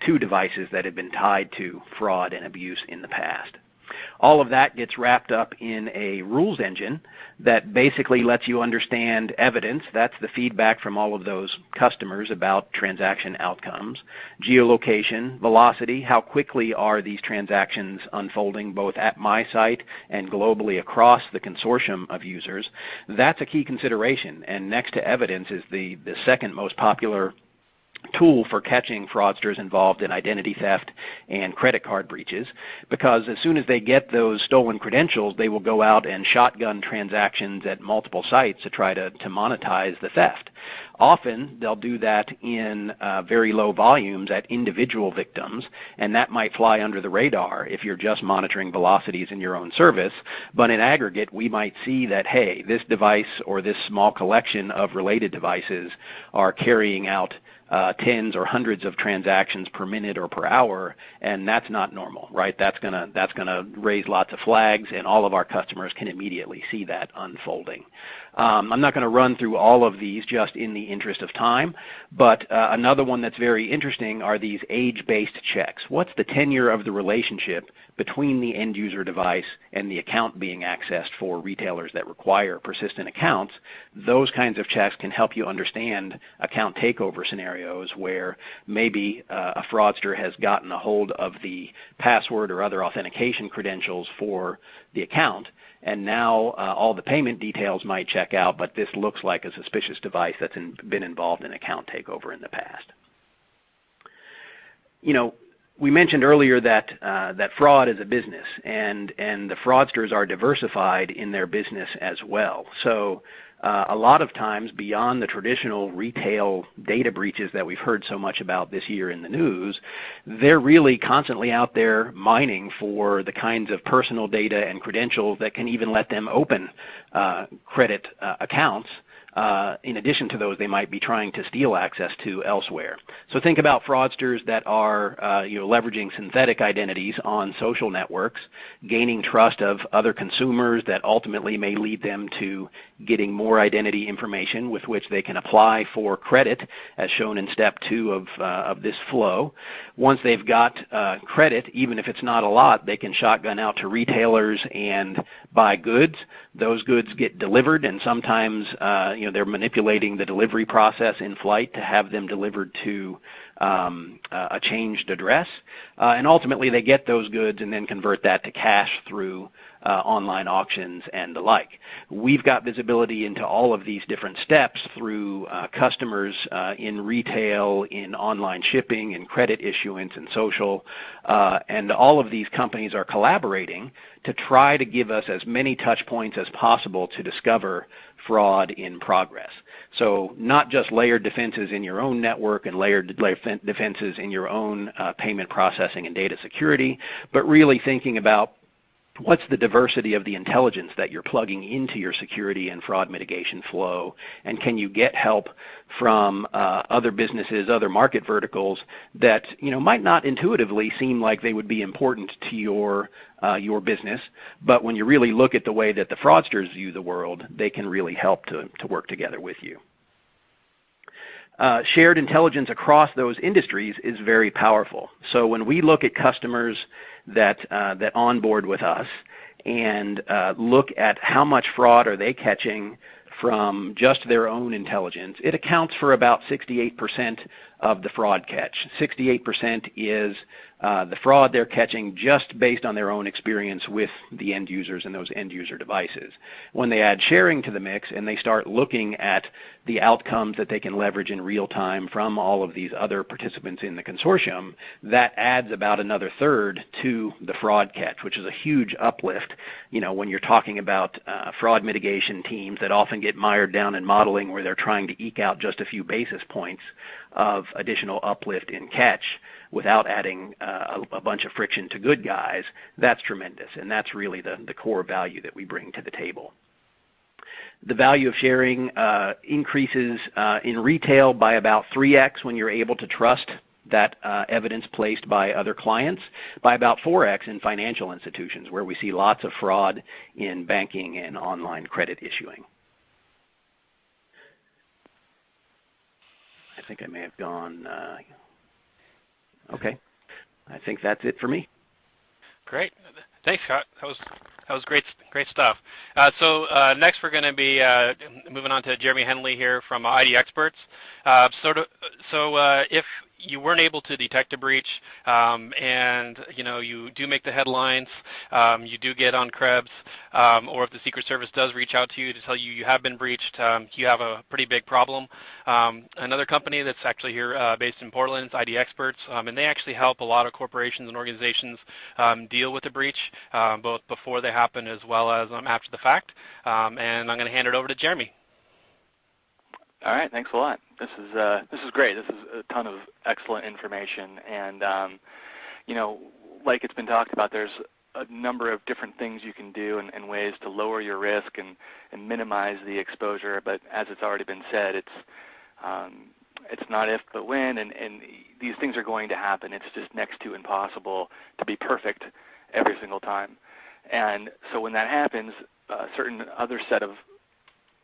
to devices that have been tied to fraud and abuse in the past. All of that gets wrapped up in a rules engine that basically lets you understand evidence. That's the feedback from all of those customers about transaction outcomes. Geolocation, velocity, how quickly are these transactions unfolding both at my site and globally across the consortium of users. That's a key consideration. And next to evidence is the, the second most popular tool for catching fraudsters involved in identity theft and credit card breaches because as soon as they get those stolen credentials, they will go out and shotgun transactions at multiple sites to try to, to monetize the theft. Often they'll do that in uh, very low volumes at individual victims, and that might fly under the radar if you're just monitoring velocities in your own service. But in aggregate, we might see that, hey, this device or this small collection of related devices are carrying out uh, tens or hundreds of transactions per minute or per hour, and that's not normal, right? That's gonna that's gonna raise lots of flags, and all of our customers can immediately see that unfolding. Um, I'm not going to run through all of these just in the interest of time, but uh, another one that's very interesting are these age-based checks. What's the tenure of the relationship between the end user device and the account being accessed for retailers that require persistent accounts? Those kinds of checks can help you understand account takeover scenarios where maybe uh, a fraudster has gotten a hold of the password or other authentication credentials for the account and now uh, all the payment details might check out, but this looks like a suspicious device that's in, been involved in account takeover in the past. You know, we mentioned earlier that uh, that fraud is a business, and and the fraudsters are diversified in their business as well. So uh, a lot of times beyond the traditional retail data breaches that we've heard so much about this year in the news, they're really constantly out there mining for the kinds of personal data and credentials that can even let them open uh, credit uh, accounts uh, in addition to those they might be trying to steal access to elsewhere. So think about fraudsters that are uh, you know, leveraging synthetic identities on social networks, gaining trust of other consumers that ultimately may lead them to getting more identity information with which they can apply for credit as shown in step two of, uh, of this flow. Once they've got uh, credit, even if it's not a lot, they can shotgun out to retailers and buy goods. Those goods get delivered and sometimes uh, you know, they're manipulating the delivery process in flight to have them delivered to um, a changed address. Uh, and ultimately they get those goods and then convert that to cash through uh, online auctions and the like. We've got visibility into all of these different steps through uh, customers uh, in retail, in online shipping, in credit issuance, and social. Uh, and all of these companies are collaborating to try to give us as many touch points as possible to discover fraud in progress. So not just layered defenses in your own network and layered defenses in your own uh, payment processing and data security, but really thinking about what's the diversity of the intelligence that you're plugging into your security and fraud mitigation flow, and can you get help from uh, other businesses, other market verticals that you know might not intuitively seem like they would be important to your uh, your business, but when you really look at the way that the fraudsters view the world, they can really help to, to work together with you. uh, shared intelligence across those industries is very powerful. So when we look at customers that, uh, that onboard with us and uh, look at how much fraud are they catching from just their own intelligence, it accounts for about 68% of the fraud catch. 68% is uh, the fraud they're catching just based on their own experience with the end users and those end user devices. When they add sharing to the mix and they start looking at the outcomes that they can leverage in real time from all of these other participants in the consortium, that adds about another third to the fraud catch, which is a huge uplift. You know, when you're talking about uh, fraud mitigation teams that often get mired down in modeling where they're trying to eke out just a few basis points of additional uplift in catch without adding uh, a, bunch of friction to good guys, that's tremendous. And that's really the, the core value that we bring to the table. The value of sharing uh, increases uh, in retail by about 3x when you're able to trust that uh, evidence placed by other clients, by about 4x in financial institutions where we see lots of fraud in banking and online credit issuing. I think I may have gone. Uh, okay, I think that's it for me. Great, thanks, Scott. That was that was great, great stuff. Uh, so uh, next we're going to be uh, moving on to Jeremy Henley here from ID Experts. Uh, so, to, so uh, if you weren't able to detect a breach, um, and you know you do make the headlines, um, you do get on Krebs, um, or if the Secret Service does reach out to you to tell you you have been breached, um, you have a pretty big problem. Um, another company that's actually here uh, based in Portland is ID Experts, and they actually help a lot of corporations and organizations deal with a breach, both before they happen as well as after the fact. and I'm going to hand it over to Jeremy. All right, thanks a lot. This is uh, this is great. This is a ton of excellent information, and um, you know, like it's been talked about, there's a number of different things you can do and, and, ways to lower your risk and, and minimize the exposure. But as it's already been said, it's um, it's not if but when, and, and these things are going to happen. It's just next to impossible to be perfect every single time. And so when that happens, a certain other set of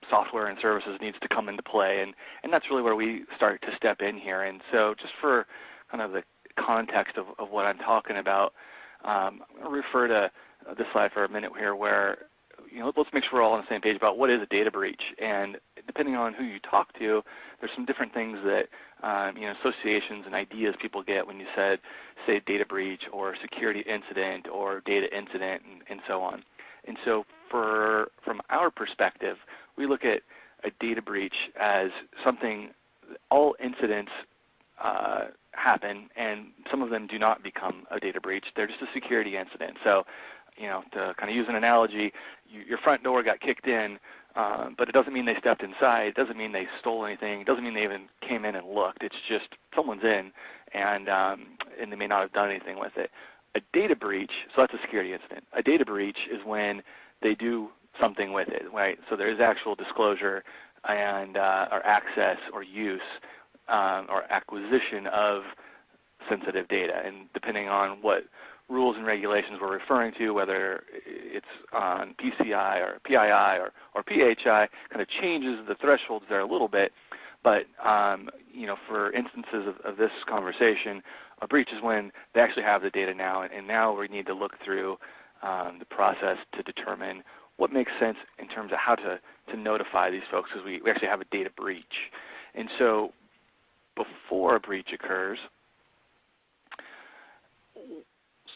software and services needs to come into play, and, and that's really where we start to step in here. And so just for kind of the context of, of what I'm talking about, um, I'm going to refer to this slide for a minute here where you know, let's make sure we're all on the same page about what is a data breach. And depending on who you talk to, there's some different things that um, you know associations and ideas people get when you said, say, data breach or security incident or data incident and, and so on. And so for from our perspective, we look at a data breach as something, all incidents uh, happen, and some of them do not become a data breach. They're just a security incident. So, you know, to kind of use an analogy, you, your front door got kicked in, uh, but it doesn't mean they stepped inside. It doesn't mean they stole anything. It doesn't mean they even came in and looked. It's just someone's in, and um, and they may not have done anything with it. A data breach, so that's a security incident. A data breach is when they do something with it, right? So there is actual disclosure and uh, or access or use um, or acquisition of sensitive data, and depending on what rules and regulations we're referring to, whether it's on PCI or PII or, or PHI, kind of changes the thresholds there a little bit. But um, you know, for instances of, of, this conversation, a breach is when they actually have the data now, and, and now we need to look through um, the process to determine what makes sense in terms of how to, to notify these folks because we, we actually have a data breach. And so before a breach occurs,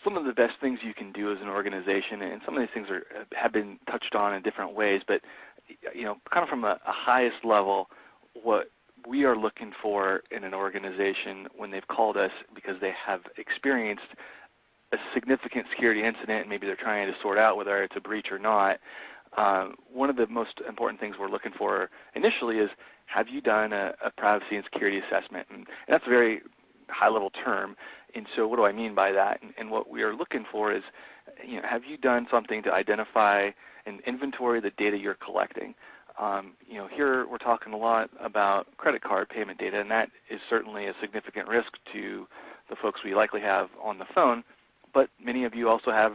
some of the best things you can do as an organization, and some of these things are, have been touched on in different ways, but you know, kind of from a, a highest level, what we are looking for in an organization when they've called us because they have experienced a significant security incident, and maybe they're trying to sort out whether it's a breach or not, uh, one of the most important things we're looking for initially is have you done a, a privacy and security assessment? And, and, that's a very high level term. And so what do I mean by that? And, and what we are looking for is, you know, have you done something to identify and inventory the data you're collecting? Um, you know, here we're talking a lot about credit card payment data, and that is certainly a significant risk to the folks we likely have on the phone but many of you also have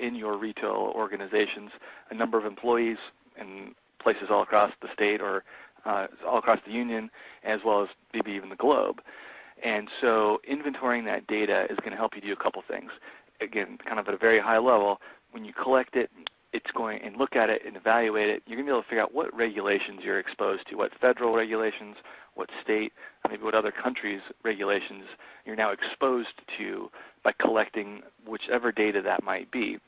in your retail organizations a number of employees in places all across the state or uh, all across the union as well as maybe even the globe. And so inventorying that data is going to help you do a couple things. Again, kind of at a very high level, when you collect it, it's going and look at it and evaluate it, you're going to be able to figure out what regulations you're exposed to, what federal regulations, what state, maybe what other countries' regulations you're now exposed to by collecting whichever data that might be.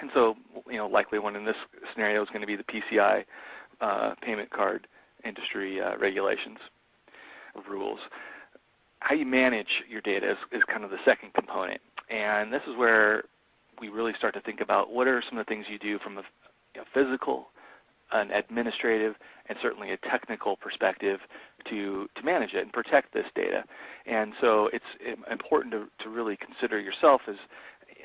And so, you know, likely one in this scenario is going to be the PCI uh, payment card industry uh, regulations rules. How you manage your data is, is kind of the second component. And this is where we really start to think about what are some of the things you do from a physical, an administrative, and certainly a technical perspective to, to manage it and protect this data. And so it's important to, to really consider yourself as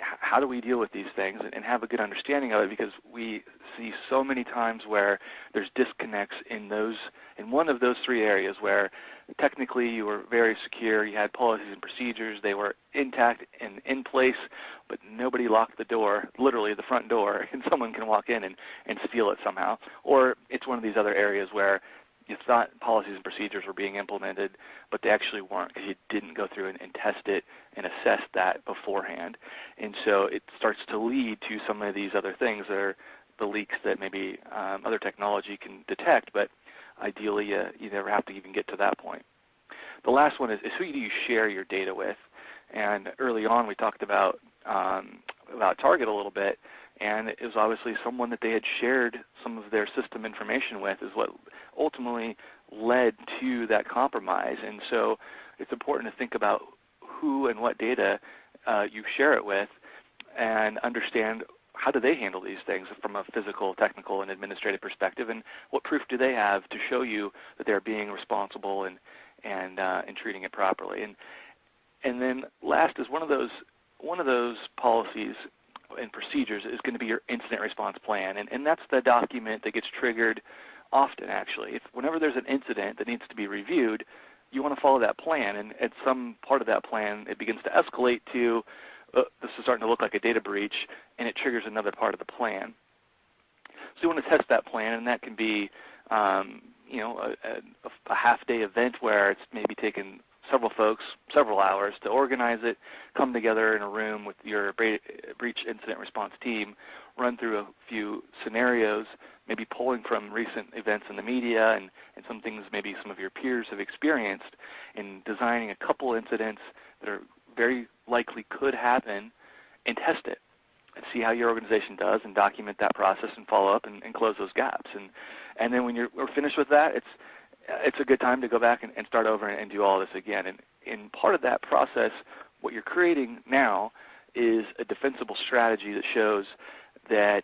how do we deal with these things and have a good understanding of it because we see so many times where there's disconnects in those in one of those three areas where technically you were very secure, you had policies and procedures, they were intact and in place, but nobody locked the door, literally the front door, and someone can walk in and, and steal it somehow. Or it's one of these other areas where you thought policies and procedures were being implemented, but they actually weren't because you didn't go through and, and, test it and assess that beforehand. And so it starts to lead to some of these other things that are the leaks that maybe um, other technology can detect, but ideally uh, you never have to even get to that point. The last one is, is who do you share your data with? And early on we talked about um, about Target a little bit, and it was obviously someone that they had shared some of their system information with is what ultimately led to that compromise. And so it's important to think about who and what data uh, you share it with and understand how do they handle these things from a physical, technical, and administrative perspective, and what proof do they have to show you that they're being responsible and and uh, and treating it properly. And and then last is one of those one of those policies and procedures is going to be your incident response plan. And, and that's the document that gets triggered often actually. If whenever there's an incident that needs to be reviewed, you want to follow that plan. And at some part of that plan, it begins to escalate to uh, this is starting to look like a data breach, and it triggers another part of the plan. So you want to test that plan, and that can be um, you know a, a, a half-day event where it's maybe taken several folks several hours to organize it, come together in a room with your breach incident response team, run through a few scenarios, maybe pulling from recent events in the media and, and some things maybe some of your peers have experienced, and designing a couple incidents that are very likely could happen and test it and see how your organization does and document that process and follow up and, and close those gaps. And, and then when you're finished with that, it's it's a good time to go back and, and start over and, and do all this again. And in part of that process, what you're creating now is a defensible strategy that shows that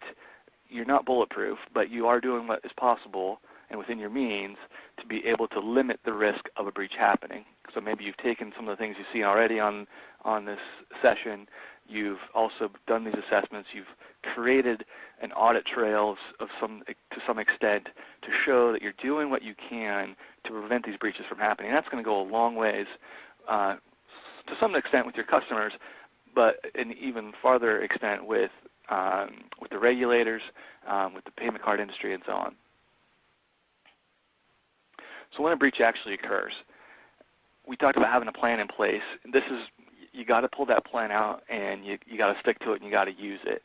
you're not bulletproof, but you are doing what is possible and within your means to be able to limit the risk of a breach happening. So maybe you've taken some of the things you've seen already on, on this session You've also done these assessments. You've created an audit trail of some, to some extent to show that you're doing what you can to prevent these breaches from happening. That's going to go a long ways uh, to some extent with your customers, but an even farther extent with, um, with the regulators, um, with the payment card industry, and so on. So when a breach actually occurs, we talked about having a plan in place. This is you got to pull that plan out and you you got to stick to it and you got to use it.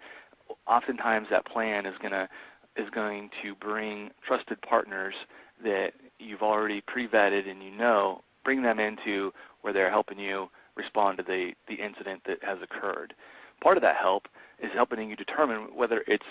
Oftentimes that plan is going to is going to bring trusted partners that you've already pre-vetted and you know, bring them into where they're helping you respond to the, the incident that has occurred. Part of that help is helping you determine whether it's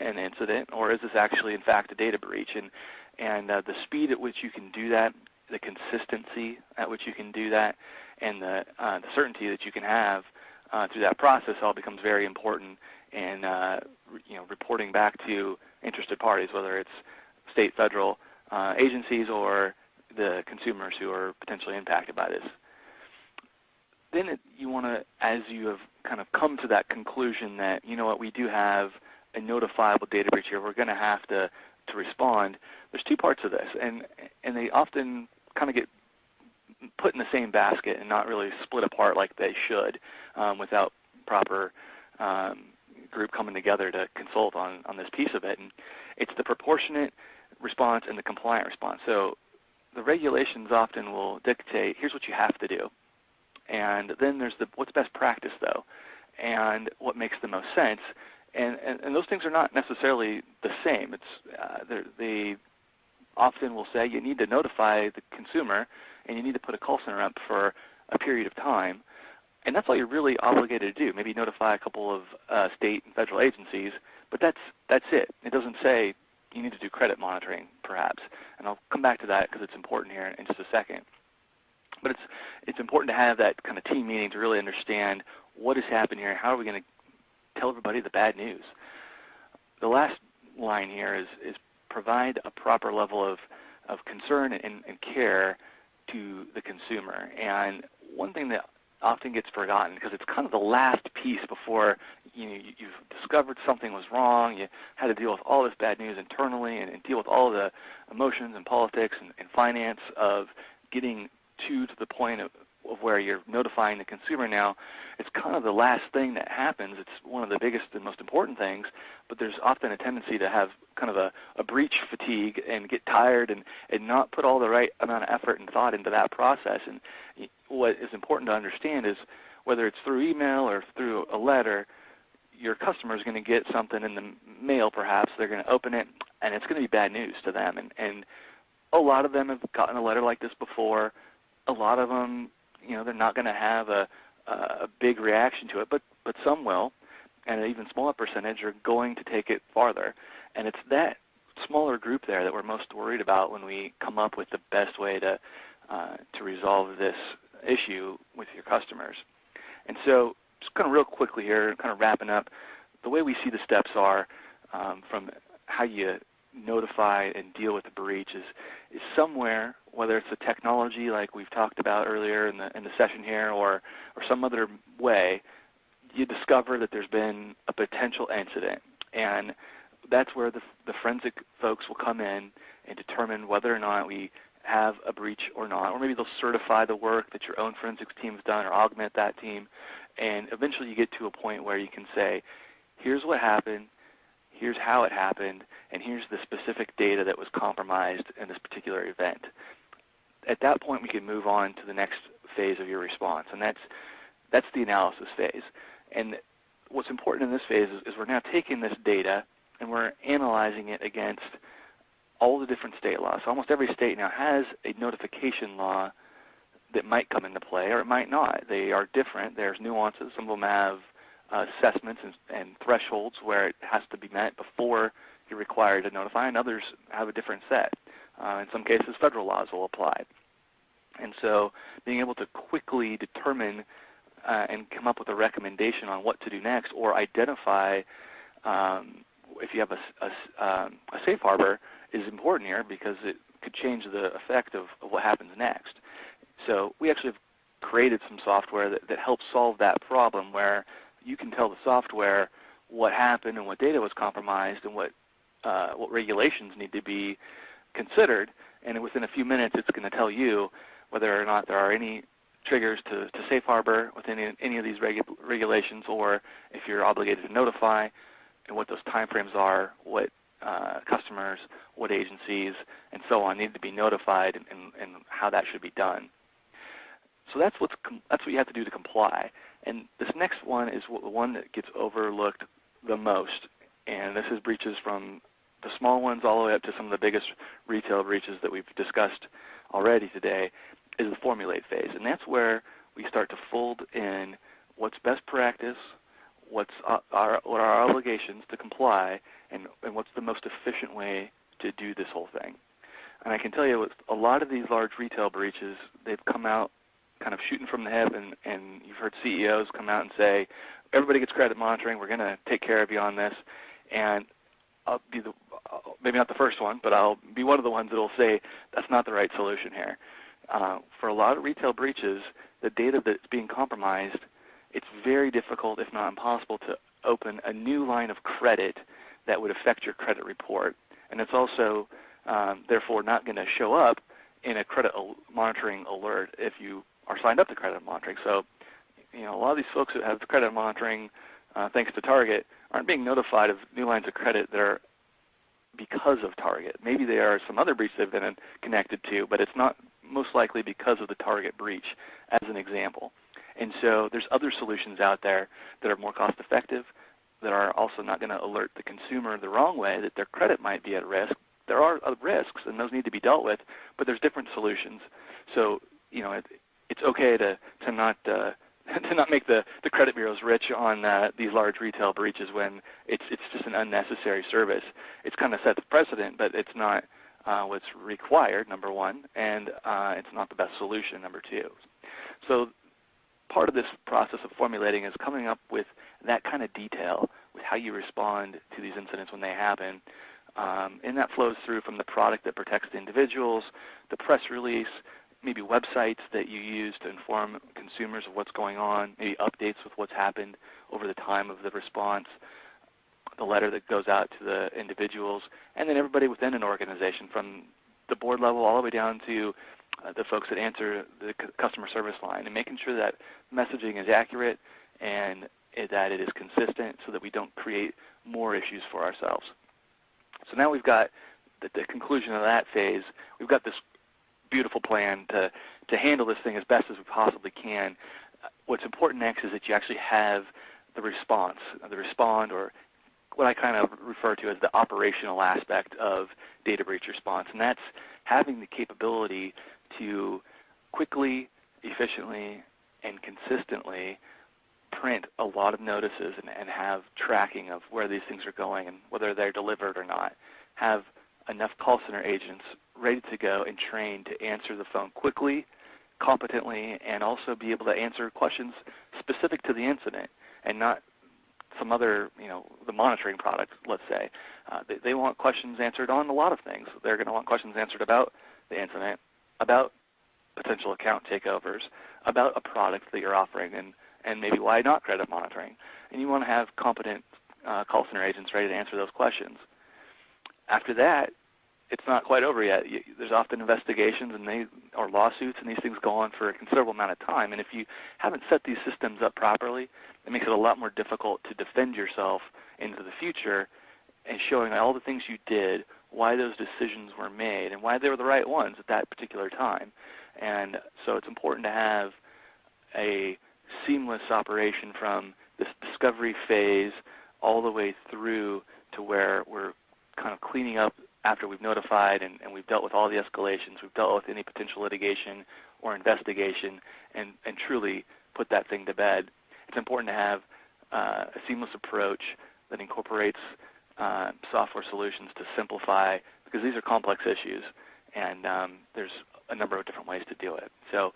an incident or is this actually in fact a data breach. And, and uh, the speed at which you can do that, the consistency at which you can do that, and the, uh, the certainty that you can have uh, through that process all becomes very important in uh, you know, reporting back to interested parties, whether it's state, federal uh, agencies or the consumers who are potentially impacted by this. Then it, you want to, as you have kind of come to that conclusion that, you know what, we do have a notifiable data breach here, we're going to have to, to respond, there's two parts of this, and, and they often kind of get put in the same basket and not really split apart like they should um, without proper um, group coming together to consult on, on this piece of it. And it's the proportionate response and the compliant response. So the regulations often will dictate, here's what you have to do. And then there's the what's best practice though, and what makes the most sense. And, and, and those things are not necessarily the same. It's, uh, they often will say you need to notify the consumer and you need to put a call center up for a period of time. And that's all you're really obligated to do. Maybe notify a couple of uh, state and federal agencies, but that's, that's it. It doesn't say you need to do credit monitoring perhaps. And I'll come back to that because it's important here in just a second. But it's, it's important to have that kind of team meeting to really understand what is happening here, and how are we going to tell everybody the bad news. The last line here is, is provide a proper level of, of concern and, and care to the consumer. And one thing that often gets forgotten because it's kind of the last piece before you know, you've discovered something was wrong, you had to deal with all this bad news internally and, and deal with all the emotions and politics and, and finance of getting to to the point of, of where you're notifying the consumer now, it's kind of the last thing that happens. It's one of the biggest and most important things, but there's often a tendency to have kind of a, a breach fatigue and get tired and, and not put all the right amount of effort and thought into that process. And what is important to understand is whether it's through email or through a letter, your customer is going to get something in the mail perhaps. They're going to open it and it's going to be bad news to them. And, and a lot of them have gotten a letter like this before. A lot of them you know they're not going to have a, a big reaction to it, but but some will, and an even smaller percentage are going to take it farther. And it's that smaller group there that we're most worried about when we come up with the best way to uh, to resolve this issue with your customers. And so, just kind of real quickly here, kind of wrapping up, the way we see the steps are um, from how you notify and deal with the breach is, is somewhere, whether it's a technology like we've talked about earlier in the, in the session here or, or some other way, you discover that there's been a potential incident. And that's where the, the forensic folks will come in and determine whether or not we have a breach or not. Or maybe they'll certify the work that your own forensics team has done or augment that team. And eventually you get to a point where you can say, here's what happened, here's how it happened, and here's the specific data that was compromised in this particular event. At that point, we can move on to the next phase of your response, and that's, that's the analysis phase. And what's important in this phase is, is we're now taking this data and we're analyzing it against all the different state laws. So almost every state now has a notification law that might come into play or it might not. They are different. There's nuances. Some of them have assessments and, and, thresholds where it has to be met before you're required to notify, and others have a different set. Uh, in some cases, federal laws will apply. And so being able to quickly determine uh, and come up with a recommendation on what to do next or identify um, if you have a, a, um, a, safe harbor is important here because it could change the effect of, of what happens next. So we actually have created some software that, that helps solve that problem where you can tell the software what happened and what data was compromised and what uh, what regulations need to be considered. And within a few minutes, it's going to tell you whether or not there are any triggers to, to safe harbor within any, any of these regu regulations, or if you're obligated to notify, and what those timeframes are, what uh, customers, what agencies, and so on need to be notified, and, and, and how that should be done. So that's what's that's what you have to do to comply. And this next one is the one that gets overlooked the most, and this is breaches from the small ones all the way up to some of the biggest retail breaches that we've discussed already today, is the formulate phase. And that's where we start to fold in what's best practice, what's our, what are our obligations to comply, and, and what's the most efficient way to do this whole thing. And I can tell you with a lot of these large retail breaches, they've come out kind of shooting from the hip, and, and you've heard CEOs come out and say, everybody gets credit monitoring. We're going to take care of you on this. And I'll be the maybe not the first one, but I'll be one of the ones that will say that's not the right solution here. Uh, for a lot of retail breaches, the data that's being compromised, it's very difficult, if not impossible, to open a new line of credit that would affect your credit report. And it's also, um, therefore, not going to show up in a credit monitoring alert if you are signed up to credit monitoring. So, you know, a lot of these folks that have credit monitoring, uh, thanks to Target, aren't being notified of new lines of credit that are because of target. Maybe they are some other breaches they've been connected to, but it's not most likely because of the target breach as an example. And so there's other solutions out there that are more cost effective, that are also not going to alert the consumer the wrong way that their credit might be at risk. There are risks and those need to be dealt with, but there's different solutions. So you know, it's okay to, to not uh, to not make the, the credit bureaus rich on uh, these large retail breaches when it's it's just an unnecessary service. It's kind of set the precedent, but it's not uh, what's required. Number one, and uh, it's not the best solution. Number two. So part of this process of formulating is coming up with that kind of detail with how you respond to these incidents when they happen. Um, and that flows through from the product that protects the individuals, the press release, maybe websites that you use to inform consumers of what's going on, maybe updates with what's happened over the time of the response, the letter that goes out to the individuals, and then everybody within an organization from the board level all the way down to uh, the folks that answer the customer service line and making sure that messaging is accurate and that it is consistent so that we don't create more issues for ourselves. So now we've got the, the conclusion of that phase. We've got this beautiful plan to, to handle this thing as best as we possibly can. Uh, what's important next is that you actually have the response, uh, the respond or what I kind of refer to as the operational aspect of data breach response. And that's having the capability to quickly, efficiently, and consistently print a lot of notices and, and, have tracking of where these things are going and whether they're delivered or not. Have enough call center agents ready to go and trained to answer the phone quickly, competently, and also be able to answer questions specific to the incident and not some other, you know, the monitoring product, let's say. Uh, they, they want questions answered on a lot of things. They're going to want questions answered about the incident, about potential account takeovers, about a product that you're offering, and, and maybe why not credit monitoring. And you want to have competent uh, call center agents ready to answer those questions. After that, it's not quite over yet. There's often investigations and they or lawsuits, and these things go on for a considerable amount of time. And if you haven't set these systems up properly, it makes it a lot more difficult to defend yourself into the future and showing all the things you did, why those decisions were made, and why they were the right ones at that particular time. And so it's important to have a seamless operation from this discovery phase all the way through to where we're kind of cleaning up after we've notified and, and, we've dealt with all the escalations, we've dealt with any potential litigation or investigation, and, and truly put that thing to bed. It's important to have uh, a seamless approach that incorporates uh, software solutions to simplify, because these are complex issues, and um, there's a number of different ways to do it. So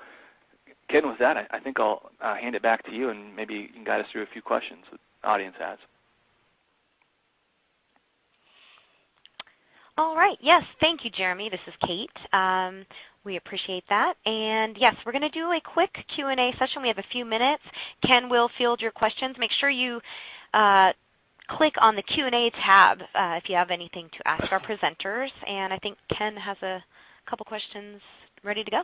Ken, with that, I, I think I'll uh, hand it back to you, and maybe you can guide us through a few questions the audience has. All right. Yes. Thank you, Jeremy. This is Kate. Um, we appreciate that. And yes, we're going to do a quick Q&A session. We have a few minutes. Ken will field your questions. Make sure you uh, click on the Q&A tab uh, if you have anything to ask our presenters. And I think Ken has a couple questions ready to go.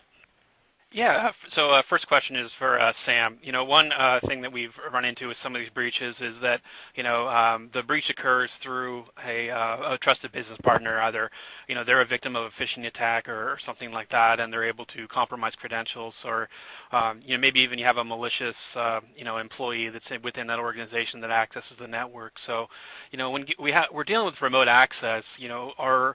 Yeah. So uh, first question is for uh, Sam. You know, one uh, thing that we've run into with some of these breaches is that you know um, the breach occurs through a, uh, a, trusted business partner. Either you know they're a victim of a phishing attack or, something like that, and they're able to compromise credentials, or um, you know maybe even you have a malicious uh, you know employee that's within that organization that accesses the network. So you know when we ha- we're dealing with remote access, you know our uh,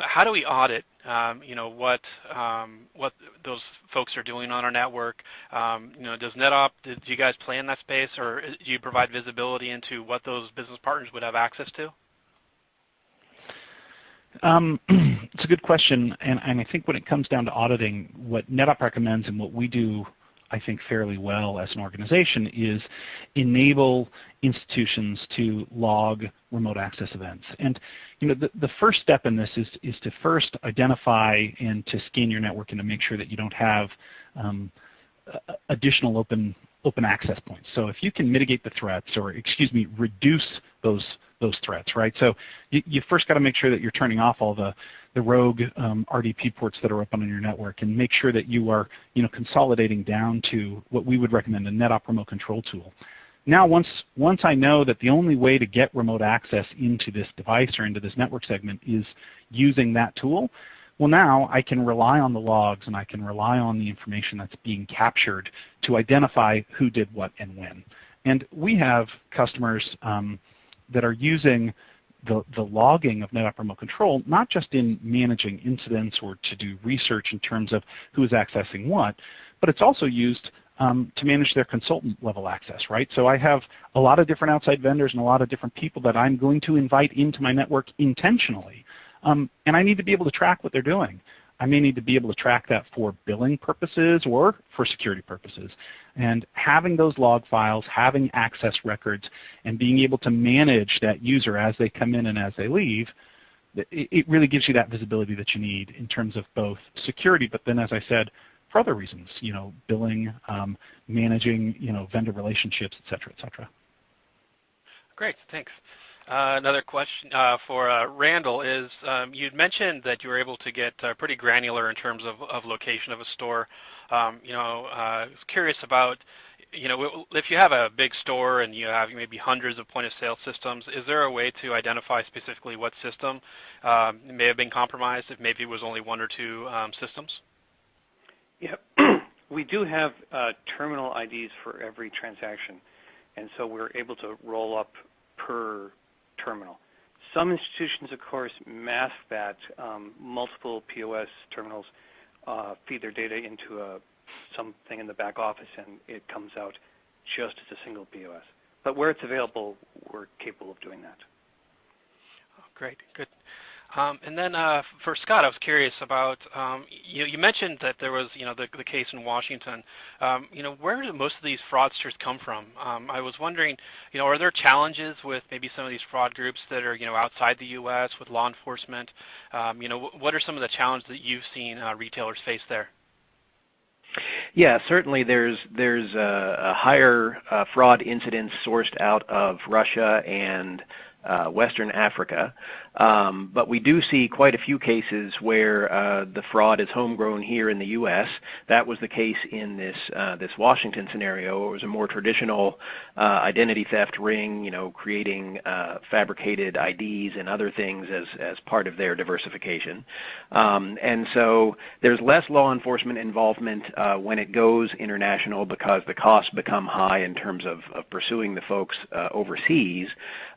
how do we audit um, you know what um, what those folks are doing on our network? Um, you know, does NetOp do you guys play in that space, or do you provide visibility into what those business partners would have access to? Um, it's a good question, and, and, I think when it comes down to auditing, what NetOp recommends and what we do I think fairly well as an organization is enable institutions to log remote access events. And you know, the, the first step in this is, is to first identify and to scan your network and to make sure that you don't have um, additional open open access points. So if you can mitigate the threats, or excuse me, reduce those those threats, right? So you, you first got to make sure that you're turning off all the the rogue um, RDP ports that are up on your network, and make sure that you are you know consolidating down to what we would recommend a NetOp remote control tool. now once, once I know that the only way to get remote access into this device or into this network segment is using that tool, well now I can rely on the logs and I can rely on the information that's being captured to identify who did what and when. And we have customers um, that are using the, the logging of NetOp remote control, not just in managing incidents or to do research in terms of who is accessing what, but it's also used um, to manage their consultant level access, right? So I have a lot of different outside vendors and a lot of different people that I'm going to invite into my network intentionally. Um, and I need to be able to track what they're doing. I may need to be able to track that for billing purposes or for security purposes. And having those log files, having access records, and being able to manage that user as they come in and as they leave, it really gives you that visibility that you need in terms of both security, but then as I said, for other reasons, you know, billing, um, managing, you know, vendor relationships, et cetera, et cetera. Great, thanks. Uh, another question uh, for uh, Randall is um, you'd mentioned that you were able to get pretty granular in terms of, location of a store. Um, you know, I was curious about, you know, if you have a big store and you have maybe hundreds of point of sale systems, is there a way to identify specifically what system um, may have been compromised if maybe it was only one or two systems? Yeah, we do have terminal IDs for every transaction, and so we're able to roll up per terminal. Some institutions, of course, mask that. Um, multiple POS terminals uh, feed their data into a, something in the back office, and it comes out just as a single POS. But where it's available, we're capable of doing that. Oh, great, good. Um, and then uh, for Scott, I was curious about um, you, you, mentioned that there was you know the, the case in Washington. Um, you know where do most of these fraudsters come from? Um, I was wondering, you know, are there challenges with maybe some of these fraud groups that are you know outside the U.S. with law enforcement? Um, you know, what are some of the challenges that you've seen uh, retailers face there? Yeah, certainly there's there's a, a higher uh, fraud incidence sourced out of Russia and uh, Western Africa. Um, but we do see quite a few cases where uh, the fraud is homegrown here in the U.S. That was the case in this uh, this Washington scenario. It was a more traditional uh, identity theft ring, you know, creating uh, fabricated IDs and other things as as part of their diversification. Um, and so there's less law enforcement involvement when it goes international because the costs become high in terms of, of pursuing the folks overseas.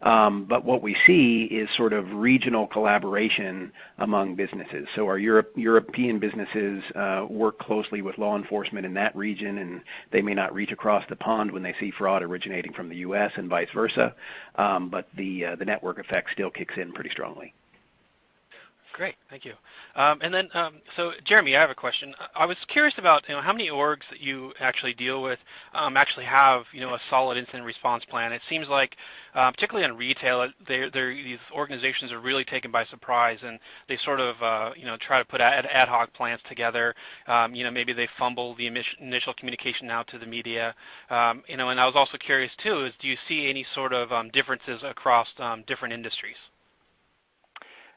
Um, but what we see is sort of regional collaboration among businesses. So our Europe, European businesses uh, work closely with law enforcement in that region, and they may not reach across the pond when they see fraud originating from the U.S. and vice versa. Um, but the uh, the network effect still kicks in pretty strongly. Great, thank you. Um, and then, um, so Jeremy, I have a question. I was curious about you know how many orgs that you actually deal with um, actually have you know a solid incident response plan. It seems like, uh, particularly on retail, they're, they're, these organizations are really taken by surprise, and they sort of uh, you know try to put ad, ad hoc plans together. Um, you know maybe they fumble the initial communication out to the media. Um, you know, and I was also curious too is do you see any sort of um, differences across different industries?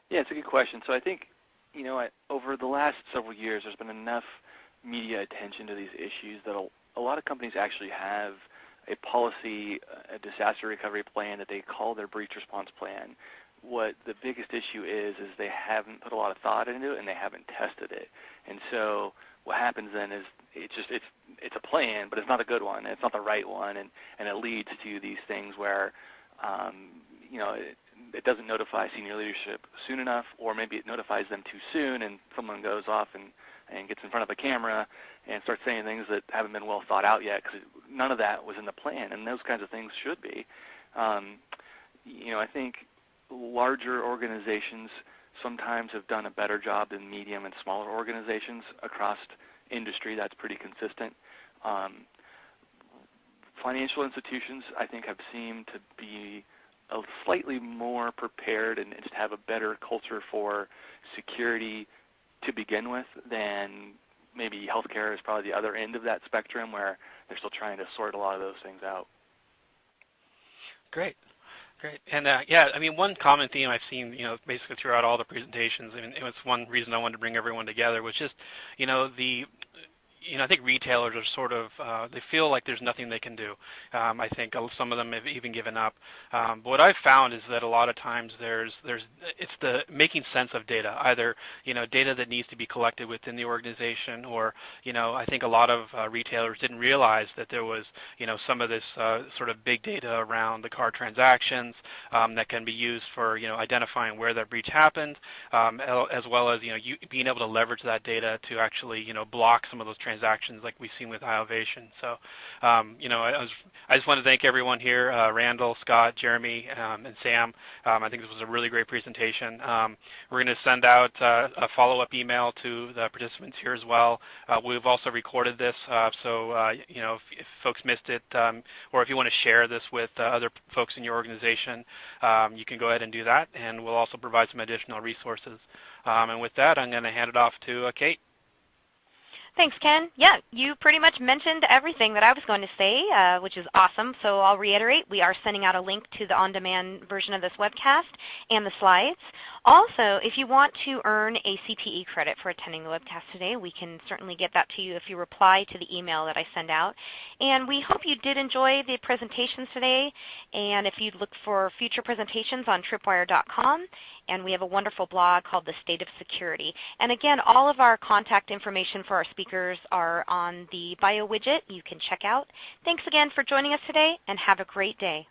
Yeah, it's a good question. So I think, you know, over the last several years, there's been enough media attention to these issues that a, a lot of companies actually have a policy, a disaster recovery plan that they call their breach response plan. What the biggest issue is is they haven't put a lot of thought into it and they haven't tested it. And so what happens then is it's just it's it's a plan, but it's not a good one. It's not the right one, and and it leads to these things where um, you know it, it doesn't notify senior leadership soon enough, or maybe it notifies them too soon, and someone goes off and and gets in front of a camera and starts saying things that haven't been well thought out yet because none of that was in the plan, and those kinds of things should be. Um, you know, I think larger organizations sometimes have done a better job than medium and smaller organizations across industry. That's pretty consistent. Um, financial institutions, I think, have seemed to be slightly more prepared and just have a better culture for security to begin with than maybe healthcare is probably the other end of that spectrum where they're still trying to sort a lot of those things out. Great. Great. And uh, yeah, I mean, one common theme I've seen, you know, basically throughout all the presentations, I mean, it was one reason I wanted to bring everyone together was just, you know, the you know, I think retailers are sort of, uh, they feel like there's nothing they can do. Um, I think some of them have even given up. Um, but what I've found is that a lot of times there's, there's, it's the making sense of data, either, you know, data that needs to be collected within the organization or, you know, I think a lot of uh, retailers didn't realize that there was, you know, some of this uh, sort of big data around the card transactions um, that can be used for, you know, identifying where that breach happened, um, as well as, you know, you, being able to leverage that data to actually, you know, block some of those transactions like we've seen with iovation. So, um, you know, I, was, I, just want to thank everyone here, uh, Randall, Scott, Jeremy, um, and Sam. Um, I think this was a really great presentation. Um, we're going to send out uh, a follow-up email to the participants here as well. Uh, we've also recorded this, uh, so uh, you know, if, if, folks missed it, um, or if you want to share this with uh, other folks in your organization, you can go ahead and do that, and we'll also provide some additional resources. And with that, I'm going to hand it off to Kate. Thanks, Ken. Yeah, you pretty much mentioned everything that I was going to say, uh, which is awesome. So I'll reiterate, we are sending out a link to the on-demand version of this webcast and the slides. Also, if you want to earn a CPE credit for attending the webcast today, we can certainly get that to you if you reply to the email that I send out. And we hope you did enjoy the presentations today. And if you look for future presentations on tripwire.com, and we have a wonderful blog called The State of Security. And again, all of our contact information for our speakers are on the bio widget you can check out. Thanks again for joining us today, and have a great day.